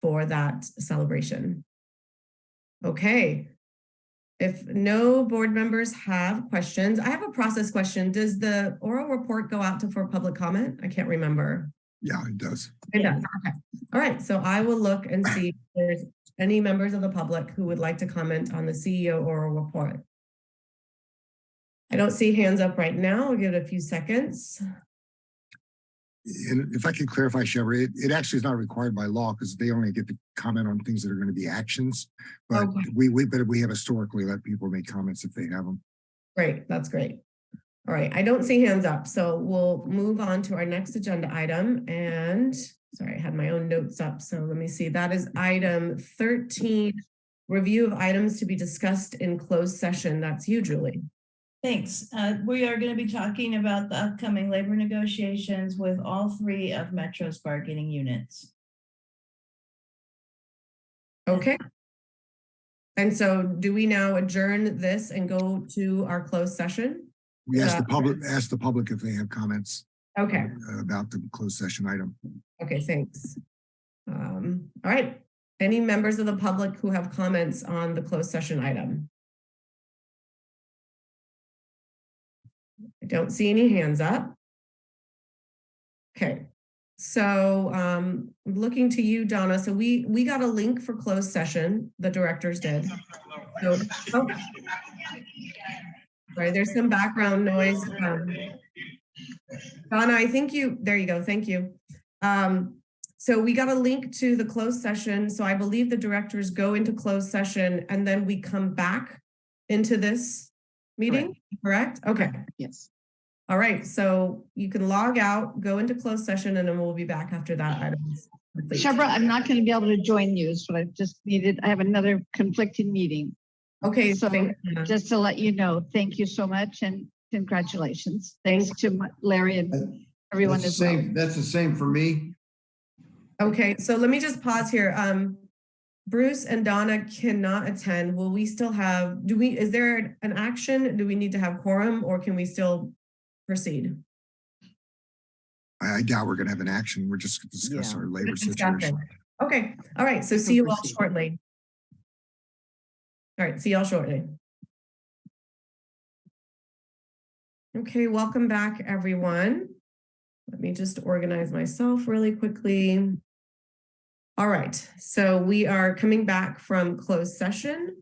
for that celebration. Okay. If no board members have questions, I have a process question. Does the oral report go out to for public comment? I can't remember. Yeah, it does. It does, okay. All right, so I will look and see if there's any members of the public who would like to comment on the CEO oral report. I don't see hands up right now. I'll give it a few seconds. And if I could clarify, Shebra, it, it actually is not required by law because they only get to comment on things that are going to be actions. But Okay. we, we, but we have historically let people make comments if they have them. Great, that's great. All right, I don't see hands up, so we'll move on to our next agenda item and, sorry, I had my own notes up, so let me see. That is item 13, review of items to be discussed in closed session. That's you, Julie. Thanks. Uh, we are going to be talking about the upcoming labor negotiations with all three of Metro's bargaining units. Okay. And so do we now adjourn this and go to our closed session? We ask the Uh, public, ask the public if they have comments Okay, uh, about the closed session item. okay, thanks. Um, all right, any members of the public who have comments on the closed session item? I don't see any hands up. Okay, so um, looking to you, Donna. So we, we got a link for closed session, the directors did. So, oh. Sorry, there's some background noise. um, Donna, I think you, there you go, thank you. Um, so we got a link to the closed session. So I believe the directors go into closed session and then we come back into this meeting, correct? Okay. Yes. All right, so you can log out, go into closed session, and then we'll be back after that item. is. Shebra, I'm not going to be able to join you, so I just needed, I have another conflicting meeting. Okay, So just to let you know, thank you so much and congratulations. Thanks to Larry and everyone That's as the well. that's the same for me. Okay, so let me just pause here. Um, Bruce and Donna cannot attend. Will we still have, do we, is there an action? Do we need to have quorum or can we still proceed? I I doubt we're gonna have an action. We're just gonna discuss Yeah. our labor Just discussion. situation. Okay, all right, so see you all shortly. All right, see y'all shortly. Okay, welcome back, everyone. Let me just organize myself really quickly. All right, so we are coming back from closed session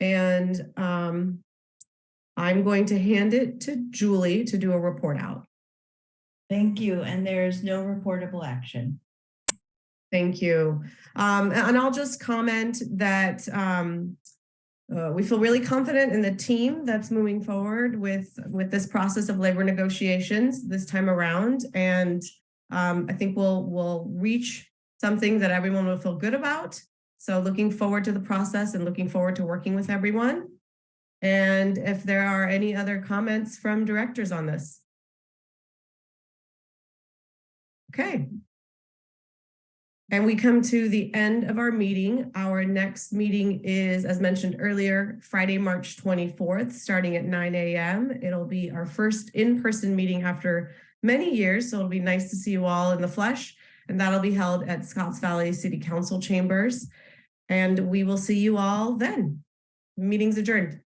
and um, I'm going to hand it to Julie to do a report out. Thank you. And there is no reportable action. Thank you. Um, and I'll just comment that um, uh, we feel really confident in the team that's moving forward with, with this process of labor negotiations this time around. And um, I think we'll, we'll reach something that everyone will feel good about. So looking forward to the process and looking forward to working with everyone. And if there are any other comments from directors on this. Okay. And we come to the end of our meeting. Our next meeting is, as mentioned earlier, Friday, March 24th, starting at 9 a.m. It'll be our first in-person meeting after many years, so it'll be nice to see you all in the flesh. And that'll be held at Scotts Valley City Council chambers. And we will see you all then. Meeting's adjourned.